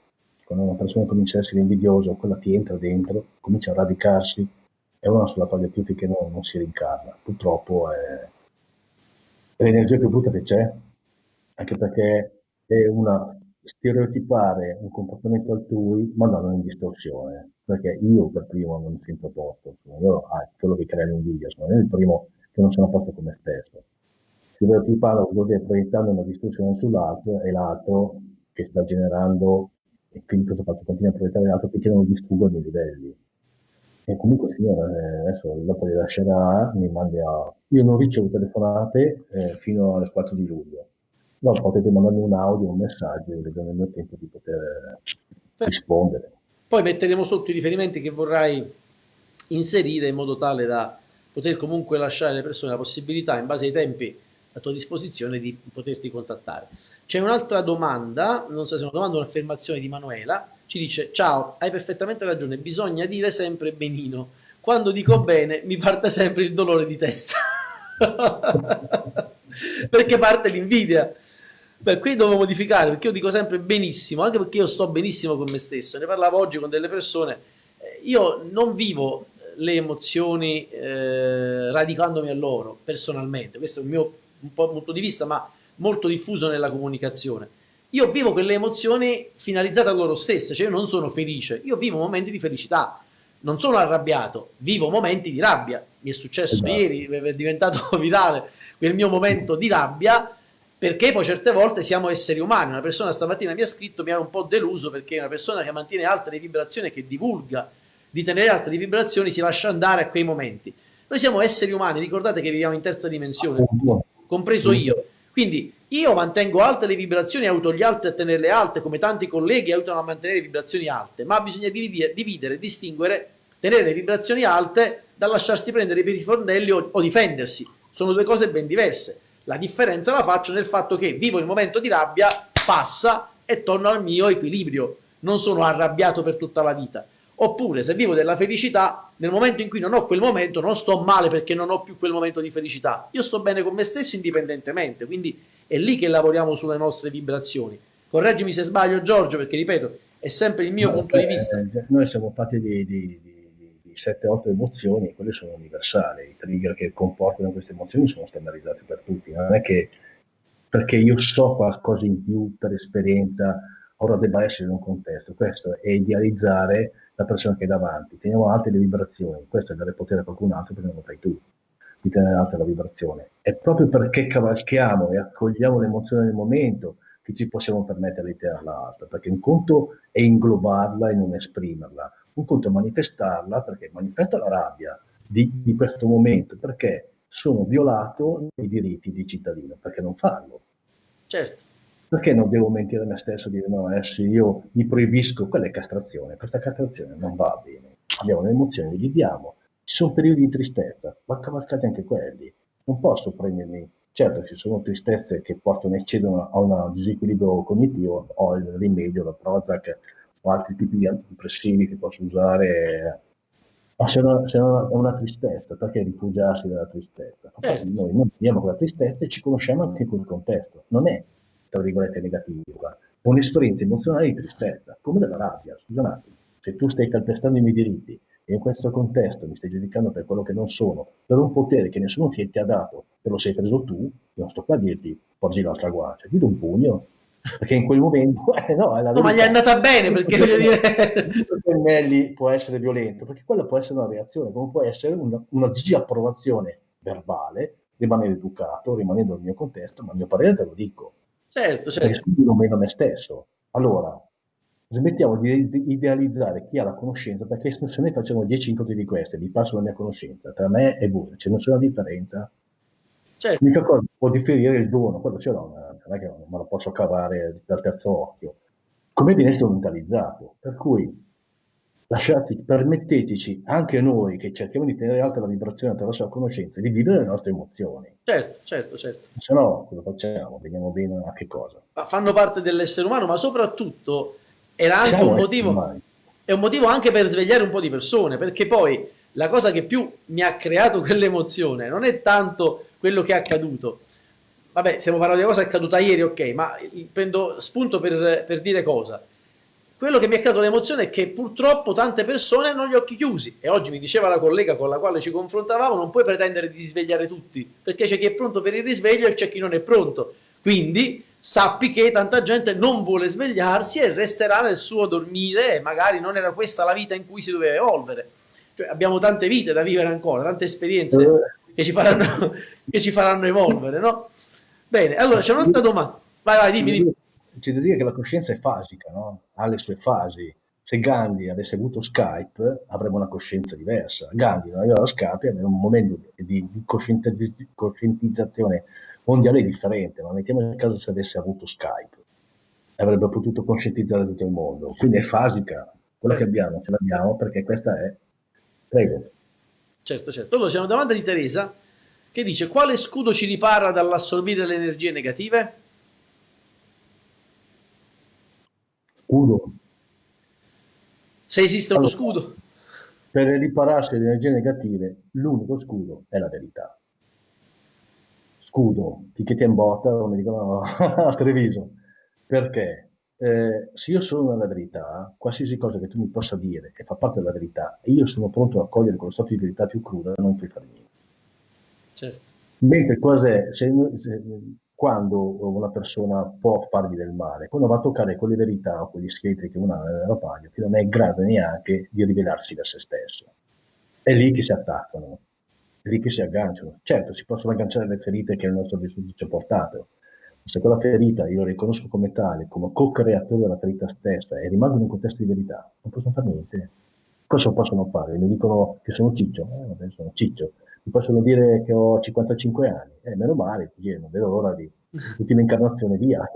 S1: Quando una persona comincia a essere invidiosa, quella ti entra dentro, comincia a radicarsi, è una sulla quale più che non, non si rincarna. Purtroppo è l'energia più brutta che c'è, anche perché è una stereotipare un comportamento altrui mandarlo in distorsione perché io per primo non mi sento a posto sono io ah, quello che crea l'invidia sono io il primo che non sono a posto con me stesso stereotipando vuol dire proiettando una distorsione sull'altro e l'altro che sta generando, e quindi questo fatto continua a proiettare l'altro che non distrugga i miei livelli. E comunque signora, eh, adesso dopo le lascerà, mi mandi a... Io non ricevo telefonate eh, fino alle 4 di luglio. No, potete mandarmi un audio, un messaggio, vedo nel mio tempo di poter eh, rispondere.
S2: Poi metteremo sotto i riferimenti che vorrai inserire in modo tale da poter comunque lasciare alle persone la possibilità, in base ai tempi a tua disposizione di poterti contattare. C'è un'altra domanda, non so se è una domanda o un'affermazione di Manuela, ci dice ciao, hai perfettamente ragione, bisogna dire sempre benino. Quando dico bene mi parte sempre il dolore di testa. perché parte l'invidia. Beh, qui devo modificare perché io dico sempre benissimo, anche perché io sto benissimo con me stesso. Ne parlavo oggi con delle persone. Eh, io non vivo le emozioni eh, radicandomi a loro personalmente, questo è il mio un punto di vista, ma molto diffuso nella comunicazione. Io vivo quelle emozioni finalizzate a loro stesse, cioè io non sono felice, io vivo momenti di felicità, non sono arrabbiato, vivo momenti di rabbia. Mi è successo esatto. ieri, è diventato virale quel mio momento di rabbia, perché poi certe volte siamo esseri umani. Una persona stamattina mi ha scritto, mi ha un po' deluso perché una persona che mantiene alte le vibrazioni, che divulga di tenere alte le vibrazioni, si lascia andare a quei momenti. Noi siamo esseri umani, ricordate che viviamo in terza dimensione compreso io. Quindi io mantengo alte le vibrazioni, aiuto gli altri a tenerle alte, come tanti colleghi aiutano a mantenere vibrazioni alte, ma bisogna dividere, dividere distinguere, tenere le vibrazioni alte da lasciarsi prendere per i fornelli o, o difendersi. Sono due cose ben diverse. La differenza la faccio nel fatto che vivo il momento di rabbia, passa e torno al mio equilibrio. Non sono arrabbiato per tutta la vita. Oppure se vivo della felicità, nel momento in cui non ho quel momento, non sto male perché non ho più quel momento di felicità. Io sto bene con me stesso indipendentemente, quindi è lì che lavoriamo sulle nostre vibrazioni. Correggimi se sbaglio Giorgio, perché ripeto, è sempre il mio no, punto beh, di vista.
S1: Eh, noi siamo fatti di, di, di 7-8 emozioni e quelle sono universali. I trigger che comportano queste emozioni sono standardizzati per tutti. Non è che perché io so qualcosa in più per esperienza, ora debba essere in un contesto. Questo è idealizzare la persona che è davanti. Teniamo alte le vibrazioni. Questo è dare potere a qualcun altro perché non lo fai tu di tenere alta la vibrazione. È proprio perché cavalchiamo e accogliamo l'emozione del momento che ci possiamo permettere di tenerla alta, perché un conto è inglobarla e non esprimerla, un conto è manifestarla perché manifesta la rabbia di, di questo momento, perché sono violato i diritti di cittadino, perché non farlo?
S2: Certo.
S1: Perché non devo mentire a me stesso e dire no, adesso io mi proibisco, quella è castrazione, questa castrazione non va bene. Abbiamo le emozioni, le viviamo, ci sono periodi di tristezza, ma cavalcate anche quelli. Non posso prendermi, certo ci sono tristezze che portano, eccedono a un disequilibrio cognitivo, ho il rimedio, la Prozac o altri tipi di antidepressivi che posso usare. Ma se, una, se una, è una tristezza, perché rifugiarsi dalla tristezza? Eh. Noi non viviamo quella tristezza e ci conosciamo anche in quel contesto. Non è, tra virgolette, negativa, è un'esperienza emozionale di tristezza, come della rabbia. Scusa un attimo, se tu stai calpestando i miei diritti e in questo contesto mi stai giudicando per quello che non sono, per un potere che nessuno ti, ti ha dato, te lo sei preso tu, io non sto qua a dirti porgi l'altra guancia, ti do un pugno, perché in quel momento eh, no,
S2: no ma gli è andata bene perché voglio dire
S1: Pennelli può essere violento perché quella può essere una reazione come può essere una, una disapprovazione verbale rimanere educato rimanendo nel mio contesto ma a mio parere te lo dico
S2: certo certo
S1: meno me stesso allora smettiamo di, idealizzare chi ha la conoscenza, perché se noi facciamo 10 incontri di questi, vi passo la mia conoscenza, tra me e voi, c'è nessuna differenza. Certo. L'unica cosa può differire il dono, quello ce l'ho, non è che me lo posso cavare dal terzo occhio. Come viene strumentalizzato? Per cui lasciate, permetteteci anche noi che cerchiamo di tenere alta la vibrazione attraverso la conoscenza, di vivere le nostre emozioni.
S2: Certo, certo, certo.
S1: Se no, cosa facciamo? Veniamo bene a che cosa?
S2: Ma fanno parte dell'essere umano, ma soprattutto era anche un motivo, è un motivo anche per svegliare un po' di persone, perché poi la cosa che più mi ha creato quell'emozione non è tanto quello che è accaduto. Vabbè, stiamo parlando di una cosa accaduta ieri, ok, ma prendo spunto per, per dire cosa. Quello che mi ha creato l'emozione è che purtroppo tante persone hanno gli occhi chiusi e oggi mi diceva la collega con la quale ci confrontavamo non puoi pretendere di svegliare tutti perché c'è chi è pronto per il risveglio e c'è chi non è pronto. Quindi sappi che tanta gente non vuole svegliarsi e resterà nel suo dormire e magari non era questa la vita in cui si doveva evolvere. Cioè, abbiamo tante vite da vivere ancora, tante esperienze che ci faranno, che ci faranno evolvere, no? Bene, allora c'è un'altra domanda. Vai, vai, dimmi, dimmi.
S1: C'è da dire che la coscienza è fasica, no? Ha le sue fasi. Se Gandhi avesse avuto Skype, avremmo una coscienza diversa. Gandhi non aveva Skype, aveva un momento di, di coscientizzazione mondiale differente, ma mettiamo in caso se avesse avuto Skype, avrebbe potuto conscientizzare tutto il mondo. Quindi è fasica, quello che abbiamo, ce l'abbiamo perché questa è... Prego.
S2: Certo, certo. Allora c'è una domanda di Teresa che dice quale scudo ci ripara dall'assorbire le energie negative?
S1: Scudo.
S2: Se esiste uno allora, scudo.
S1: Per ripararsi le energie negative, l'unico scudo è la verità scudo, ticchetti in botta, come dicono a Treviso. Perché? Eh, se io sono nella verità, qualsiasi cosa che tu mi possa dire che fa parte della verità, e io sono pronto a cogliere quello stato di verità più cruda, non puoi fare niente.
S2: Certo.
S1: Mentre cos'è, se, se, quando una persona può fargli del male, quando va a toccare quelle verità o quegli scheletri che uno ha nell'aeroplano, che non è in grado neanche di rivelarsi da se stesso. È lì che si attaccano lì che si agganciano. Certo, si possono agganciare le ferite che il nostro vissuto ci ha portato, se quella ferita io la riconosco come tale, come co-creatore della ferita stessa e rimango in un contesto di verità, non possono fare niente. Cosa possono fare? Mi dicono che sono ciccio, eh, vabbè, sono ciccio. Mi possono dire che ho 55 anni, eh, meno male, io non vedo l'ora di ultima incarnazione via.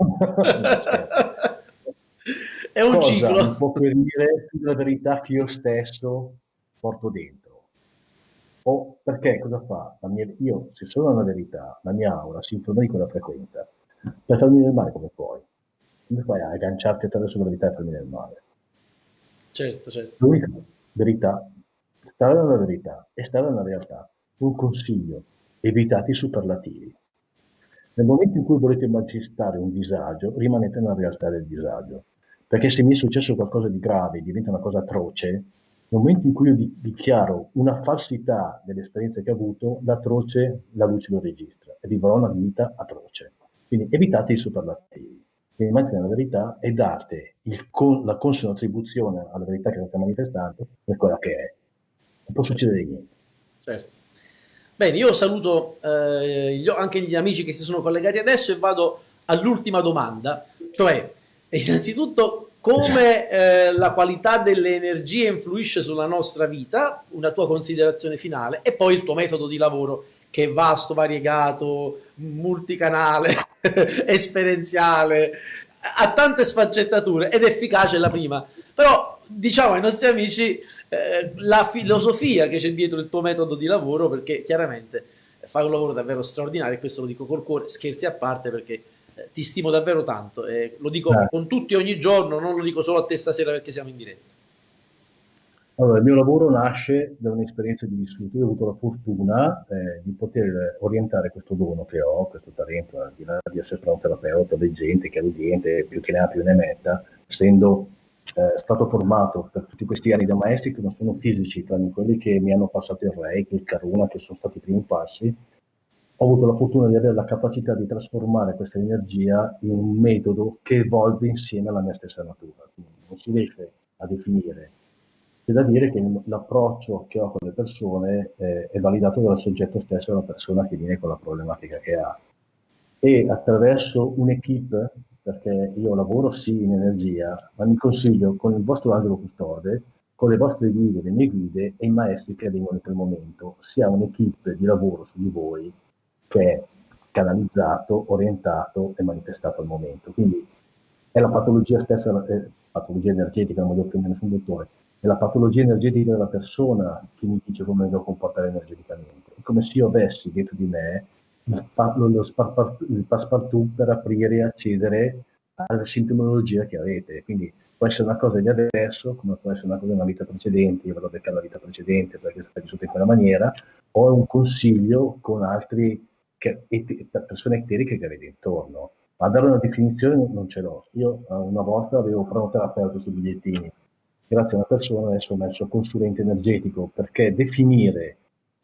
S2: È un Cosa ciclo.
S1: Mi può dire la verità che io stesso porto dentro O perché cosa fa? Mia, io, se sono una verità, la mia aura si informa di quella frequenza, per farmi del male come puoi? Come fai a agganciarti attraverso la verità e farmi del male?
S2: Certo, certo.
S1: L'unica verità, stare nella verità e stare nella realtà. Un consiglio, evitate i superlativi. Nel momento in cui volete manifestare un disagio, rimanete nella realtà del disagio. Perché se mi è successo qualcosa di grave, diventa una cosa atroce, nel momento in cui io dichiaro una falsità dell'esperienza che ho avuto, l'atroce la luce lo registra e vivrò una vita atroce. Quindi evitate i superlativi, rimanete nella verità e date con, la consona attribuzione alla verità che state manifestando per quella che è. Non può succedere niente.
S2: Certo. Bene, io saluto eh, anche gli amici che si sono collegati adesso e vado all'ultima domanda, cioè innanzitutto come eh, la qualità delle energie influisce sulla nostra vita, una tua considerazione finale e poi il tuo metodo di lavoro che è vasto, variegato, multicanale, esperienziale, ha tante sfaccettature ed efficace la prima. Però diciamo ai nostri amici eh, la filosofia che c'è dietro il tuo metodo di lavoro, perché chiaramente fai un lavoro davvero straordinario, e questo lo dico col cuore, scherzi a parte perché eh, ti stimo davvero tanto, e lo dico eh. con tutti ogni giorno, non lo dico solo a te stasera perché siamo in diretta.
S1: Allora, il mio lavoro nasce da un'esperienza di vissuto. Io ho avuto la fortuna eh, di poter orientare questo dono che ho, questo talento, al di là di essere un terapeuta, leggente, chiarudente, più che ne ha più ne metta, essendo eh, stato formato per tutti questi anni da maestri che non sono fisici, tranne quelli che mi hanno passato il Reiki, il Karuna, che sono stati i primi passi, ho avuto la fortuna di avere la capacità di trasformare questa energia in un metodo che evolve insieme alla mia stessa natura. Quindi non si riesce a definire. C'è da dire che l'approccio che ho con le persone eh, è validato dal soggetto stesso, dalla persona che viene con la problematica che ha. E attraverso un'equipe perché io lavoro sì in energia, ma mi consiglio con il vostro angelo custode, con le vostre guide, le mie guide e i maestri che vengono in quel momento, si un'equipe di lavoro su di voi che è canalizzato, orientato e manifestato al momento. Quindi è la patologia stessa, è patologia energetica, non voglio offendere nessun dottore, è la patologia energetica della persona che mi dice come devo comportare energeticamente. È come se io avessi dentro di me lo, passepartout per aprire e accedere alla sintomologia che avete. Quindi può essere una cosa di adesso, come può essere una cosa di una vita precedente, io vado beccare la vita precedente perché è vissuta in quella maniera, o un consiglio con altre persone eteriche che avete intorno. Ma dare una definizione non ce l'ho. Io eh, una volta avevo pranoterapeuta sui bigliettini, grazie a una persona adesso ho messo consulente energetico perché definire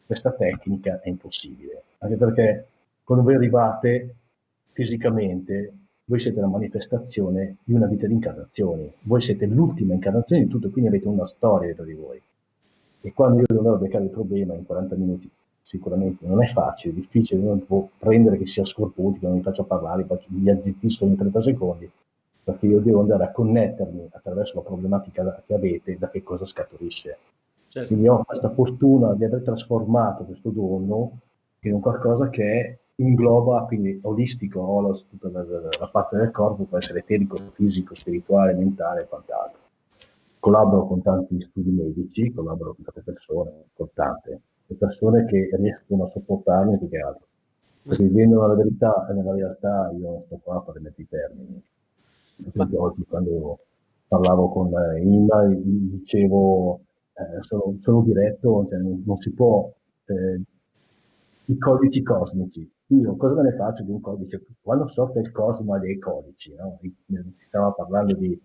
S1: questa tecnica è impossibile, anche perché quando voi arrivate fisicamente, voi siete la manifestazione di una vita di incarnazioni, voi siete l'ultima incarnazione di tutto, quindi avete una storia dietro di voi. E quando io a beccare il problema in 40 minuti, sicuramente non è facile, è difficile, non può prendere che sia scorputico, non mi faccio parlare, mi azzittisco in 30 secondi, perché io devo andare a connettermi attraverso la problematica che avete da che cosa scaturisce. Certo. Quindi ho questa fortuna di aver trasformato questo dono in un qualcosa che ingloba, quindi olistico, la, tutta la, la, parte del corpo, può essere eterico, fisico, spirituale, mentale e quant'altro. Collaboro con tanti studi medici, collaboro con tante persone, con tante, le persone che riescono a sopportarmi più che altro. Perché vivendo nella verità e nella realtà io sto qua per mettere i termini. esempio, oggi quando parlavo con Inda dicevo eh, sono, sono, diretto, cioè non, non, si può eh, i codici cosmici io cosa me ne faccio di un codice? Quando so che il cosmo dei codici, no? si stava parlando di,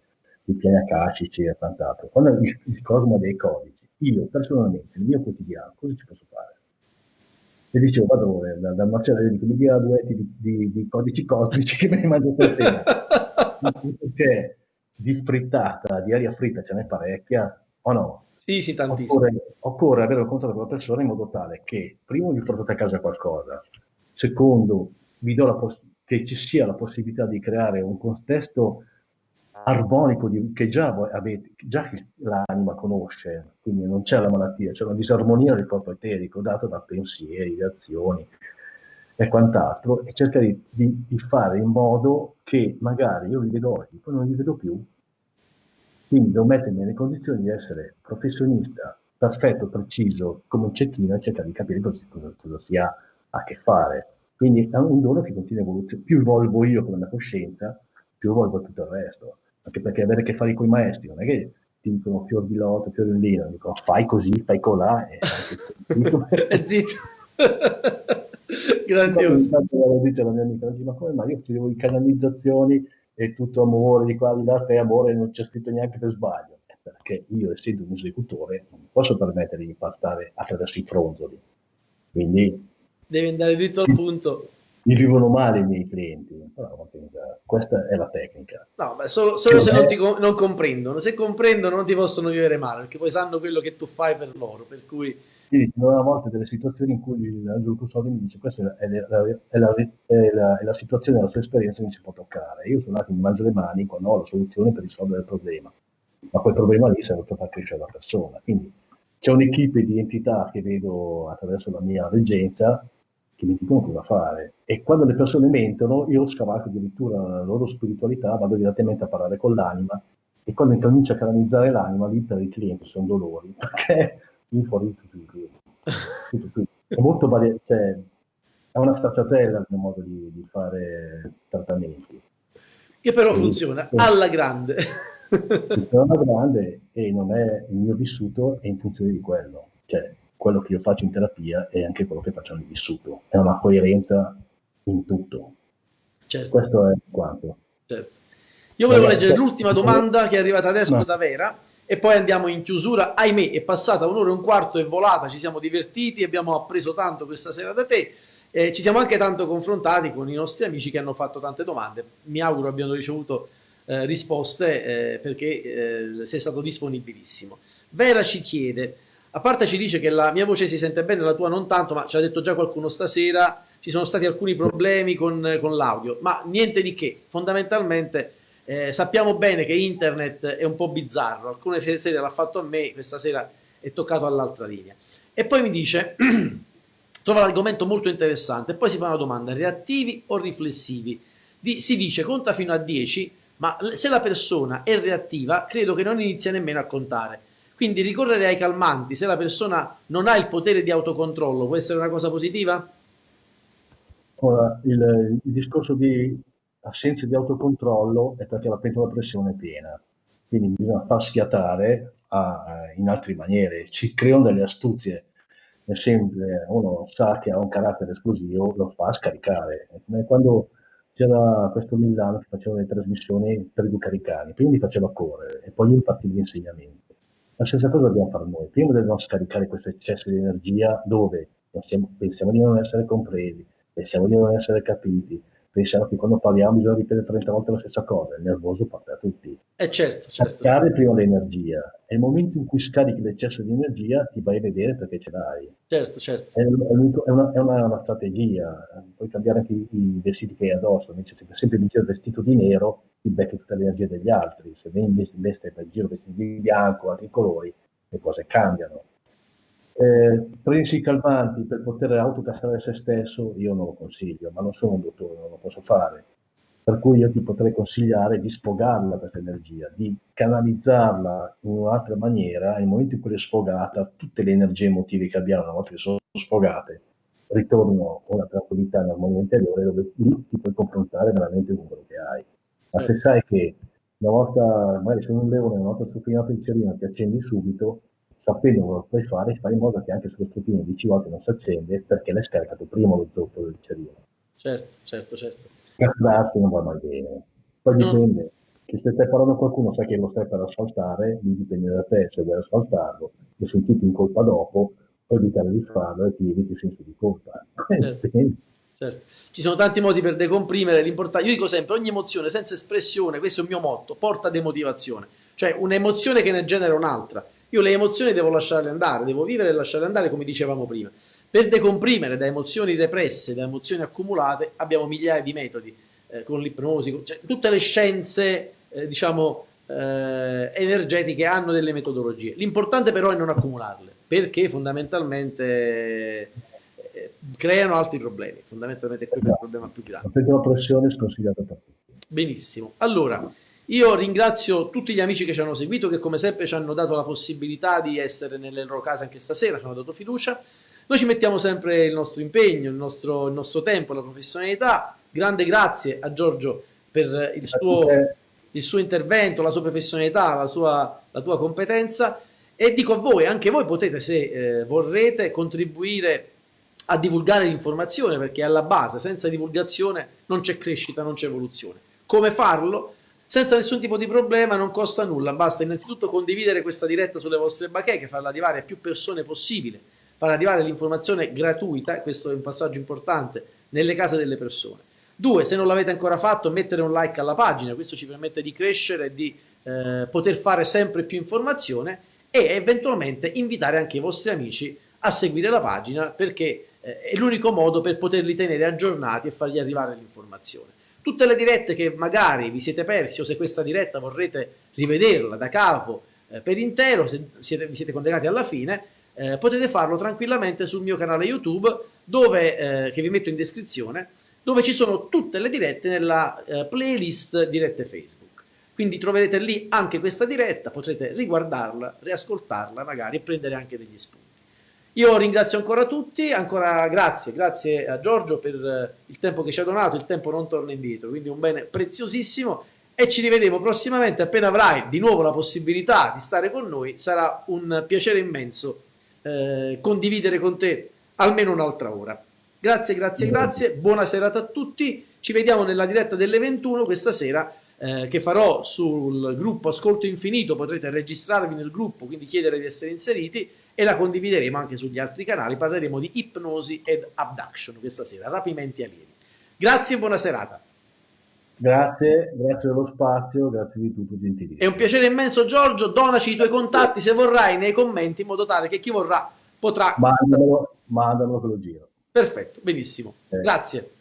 S1: di piani akashici e quant'altro, quando il, il cosmo dei codici, io personalmente, nel mio quotidiano, cosa ci posso fare? E dicevo, vado dal, dal macellaio, dico, mi dia due di, di, di, codici cosmici che me ne mangio per te. Perché di frittata, di aria fritta ce n'è parecchia, o no?
S2: Sì, sì, tantissimo.
S1: Occorre, occorre avere il contatto con la persona in modo tale che, primo, gli portate a casa qualcosa, Secondo, che ci sia la possibilità di creare un contesto armonico di, che già, avete, già l'anima conosce, quindi non c'è la malattia, c'è una disarmonia del corpo eterico data da pensieri, da azioni e quant'altro, e cercare di, di, fare in modo che magari io vi vedo oggi, poi non vi vedo più. Quindi devo mettermi nelle condizioni di essere professionista perfetto, preciso, come un cecchino e cercare di capire cosa, cosa si ha a che fare. Quindi è un dono che continua a evoluzionare. Più evolvo io con la mia coscienza, più evolvo tutto il resto. Anche perché avere a che fare con i maestri non è che ti dicono fior di loto, fior di lino, dicono fai così, fai colà e
S2: zitto. Grandioso.
S1: Dice la mia amica, ma come mai io scrivo di canalizzazioni e tutto amore di qua di là, e amore non c'è scritto neanche per sbaglio. Perché io, essendo un esecutore, non posso permettere di passare attraverso i fronzoli. Quindi...
S2: Devi andare dritto al punto
S1: mi vivono male i miei clienti, però questa è la tecnica.
S2: No, beh, solo, solo se non, ti, non, comprendono, se comprendono non ti possono vivere male, perché poi sanno quello che tu fai per loro, per cui...
S1: Sì, ci sono a volte delle situazioni in cui Angelo Custodi mi dice questa è la, è, la, è, la, è la, situazione della sua esperienza che non si può toccare. Io sono là che mi mangio le mani quando ho la soluzione per risolvere il problema, ma quel problema lì serve per far crescere la persona. Quindi c'è un'equipe di entità che vedo attraverso la mia reggenza che mi dicono cosa fare. E quando le persone mentono, io scavalco addirittura la loro spiritualità, vado direttamente a parlare con l'anima e quando incomincia a canalizzare l'anima, lì per i clienti sono dolori, perché lì fuori tutto, tutto, tutto. È molto variato, cioè, è una stacciatella il mio modo di, di fare trattamenti.
S2: Che però funziona e, alla grande.
S1: Funziona alla grande e non è il mio vissuto, è in funzione di quello. Cioè, quello che io faccio in terapia è anche quello che faccio nel vissuto. È una coerenza in tutto. Certo. Questo è quanto.
S2: Certo. Io volevo Ragazzi, leggere l'ultima domanda che è arrivata adesso no. da Vera e poi andiamo in chiusura. Ahimè, è passata un'ora e un quarto, è volata, ci siamo divertiti, abbiamo appreso tanto questa sera da te. Eh, ci siamo anche tanto confrontati con i nostri amici che hanno fatto tante domande. Mi auguro abbiano ricevuto eh, risposte eh, perché eh, sei stato disponibilissimo. Vera ci chiede a parte ci dice che la mia voce si sente bene, la tua non tanto, ma ci ha detto già qualcuno stasera, ci sono stati alcuni problemi con, con l'audio, ma niente di che, fondamentalmente eh, sappiamo bene che internet è un po' bizzarro, alcune sere l'ha fatto a me, questa sera è toccato all'altra linea. E poi mi dice, trova l'argomento molto interessante, poi si fa una domanda, reattivi o riflessivi? Di, si dice conta fino a 10, ma se la persona è reattiva, credo che non inizia nemmeno a contare quindi ricorrere ai calmanti se la persona non ha il potere di autocontrollo può essere una cosa positiva?
S1: Ora, il, il discorso di assenza di autocontrollo è perché la pentola a pressione è piena, quindi bisogna far schiattare a, in altre maniere, ci creano delle astuzie. È sempre, uno sa che ha un carattere esplosivo, lo fa scaricare. Quando c'era questo Milano che faceva le trasmissioni per i cani, prima li faceva correre e poi gli impartiva gli insegnamenti. La stessa cosa dobbiamo fare noi. Prima dobbiamo scaricare questo eccesso di energia dove pensiamo, di non essere compresi, pensiamo di non essere capiti, pensiamo che quando parliamo bisogna ripetere 30 volte la stessa cosa, il nervoso parte a tutti.
S2: Eh certo, certo.
S1: Scaricare prima l'energia. È il momento in cui scarichi l'eccesso di energia, ti vai a vedere perché ce l'hai.
S2: Certo, certo.
S1: È, è, una, è una, una, strategia. Puoi cambiare anche i, i, vestiti che hai addosso. Invece se sempre dice il vestito di nero, ti becchi tutta l'energia degli altri. Se invece veste per giro vestiti di bianco, altri colori, le cose cambiano. Eh, prendersi calmanti per poter autocastrare se stesso, io non lo consiglio, ma non sono un dottore, non lo posso fare. Per cui io ti potrei consigliare di sfogarla questa energia, di canalizzarla in un'altra maniera, nel momento in cui è sfogata, tutte le energie emotive che abbiamo, una volta che sono sfogate, ritornano a una tranquillità, un'armonia interiore, dove lì ti puoi confrontare veramente con quello che hai. Ma se sai che una volta, magari sei un leone, una volta stuffinato il cerino, ti accendi subito, sapendo cosa puoi fare, fai in modo che anche sullo stufino 10 volte non si accende perché l'hai scaricato prima lo zoppo del cerino.
S2: Certo, certo, certo.
S1: Castrarsi non va mai bene. Poi no. dipende, che se stai parlando a qualcuno sai che lo stai per asfaltare, lì dipende da te se vuoi asfaltarlo, e sentiti in colpa dopo, puoi evitare di farlo e ti eviti il senso di colpa.
S2: Certo. Certo. Ci sono tanti modi per decomprimere, l'importante, io dico sempre, ogni emozione senza espressione, questo è il mio motto, porta demotivazione, cioè un'emozione che ne genera un'altra. Io le emozioni devo lasciarle andare, devo vivere e lasciarle andare come dicevamo prima. Per decomprimere da emozioni represse, da emozioni accumulate, abbiamo migliaia di metodi, eh, con l'ipnosi, cioè, tutte le scienze, eh, diciamo, eh, energetiche hanno delle metodologie. L'importante però è non accumularle, perché fondamentalmente creano altri problemi. Fondamentalmente questo è il problema più grande.
S1: La pressione è sconsigliata per tutti.
S2: Benissimo. Allora, Io ringrazio tutti gli amici che ci hanno seguito, che come sempre ci hanno dato la possibilità di essere nelle loro case anche stasera, ci hanno dato fiducia. Noi ci mettiamo sempre il nostro impegno, il nostro, il nostro tempo, la professionalità. Grande grazie a Giorgio per il suo, il suo intervento, la sua professionalità, la, sua, la tua competenza. E dico a voi, anche voi potete, se eh, vorrete, contribuire a divulgare l'informazione, perché alla base, senza divulgazione, non c'è crescita, non c'è evoluzione. Come farlo? Senza nessun tipo di problema, non costa nulla, basta innanzitutto condividere questa diretta sulle vostre bacheche, farla arrivare a più persone possibile, far arrivare l'informazione gratuita, questo è un passaggio importante, nelle case delle persone. Due, se non l'avete ancora fatto, mettere un like alla pagina, questo ci permette di crescere e di eh, poter fare sempre più informazione e eventualmente invitare anche i vostri amici a seguire la pagina perché eh, è l'unico modo per poterli tenere aggiornati e fargli arrivare l'informazione. Tutte le dirette che magari vi siete persi o se questa diretta vorrete rivederla da capo eh, per intero, se siete, vi siete collegati alla fine, eh, potete farlo tranquillamente sul mio canale YouTube, dove, eh, che vi metto in descrizione, dove ci sono tutte le dirette nella eh, playlist dirette Facebook. Quindi troverete lì anche questa diretta, potrete riguardarla, riascoltarla magari e prendere anche degli spunti. Io ringrazio ancora tutti, ancora grazie, grazie a Giorgio per eh, il tempo che ci ha donato, il tempo non torna indietro, quindi un bene preziosissimo e ci rivedremo prossimamente appena avrai di nuovo la possibilità di stare con noi, sarà un piacere immenso eh, condividere con te almeno un'altra ora. Grazie, grazie, grazie, buona serata a tutti, ci vediamo nella diretta delle 21 questa sera eh, che farò sul gruppo Ascolto Infinito, potrete registrarvi nel gruppo, quindi chiedere di essere inseriti e la condivideremo anche sugli altri canali. Parleremo di ipnosi ed abduction questa sera, rapimenti alieni. Grazie e buona serata.
S1: Grazie, grazie dello spazio, grazie di tutto, gentilissimo.
S2: È un piacere immenso Giorgio, donaci i tuoi contatti se vorrai nei commenti in modo tale che chi vorrà potrà...
S1: Mandamelo, mandamelo che lo giro.
S2: Perfetto, benissimo. Eh. Grazie.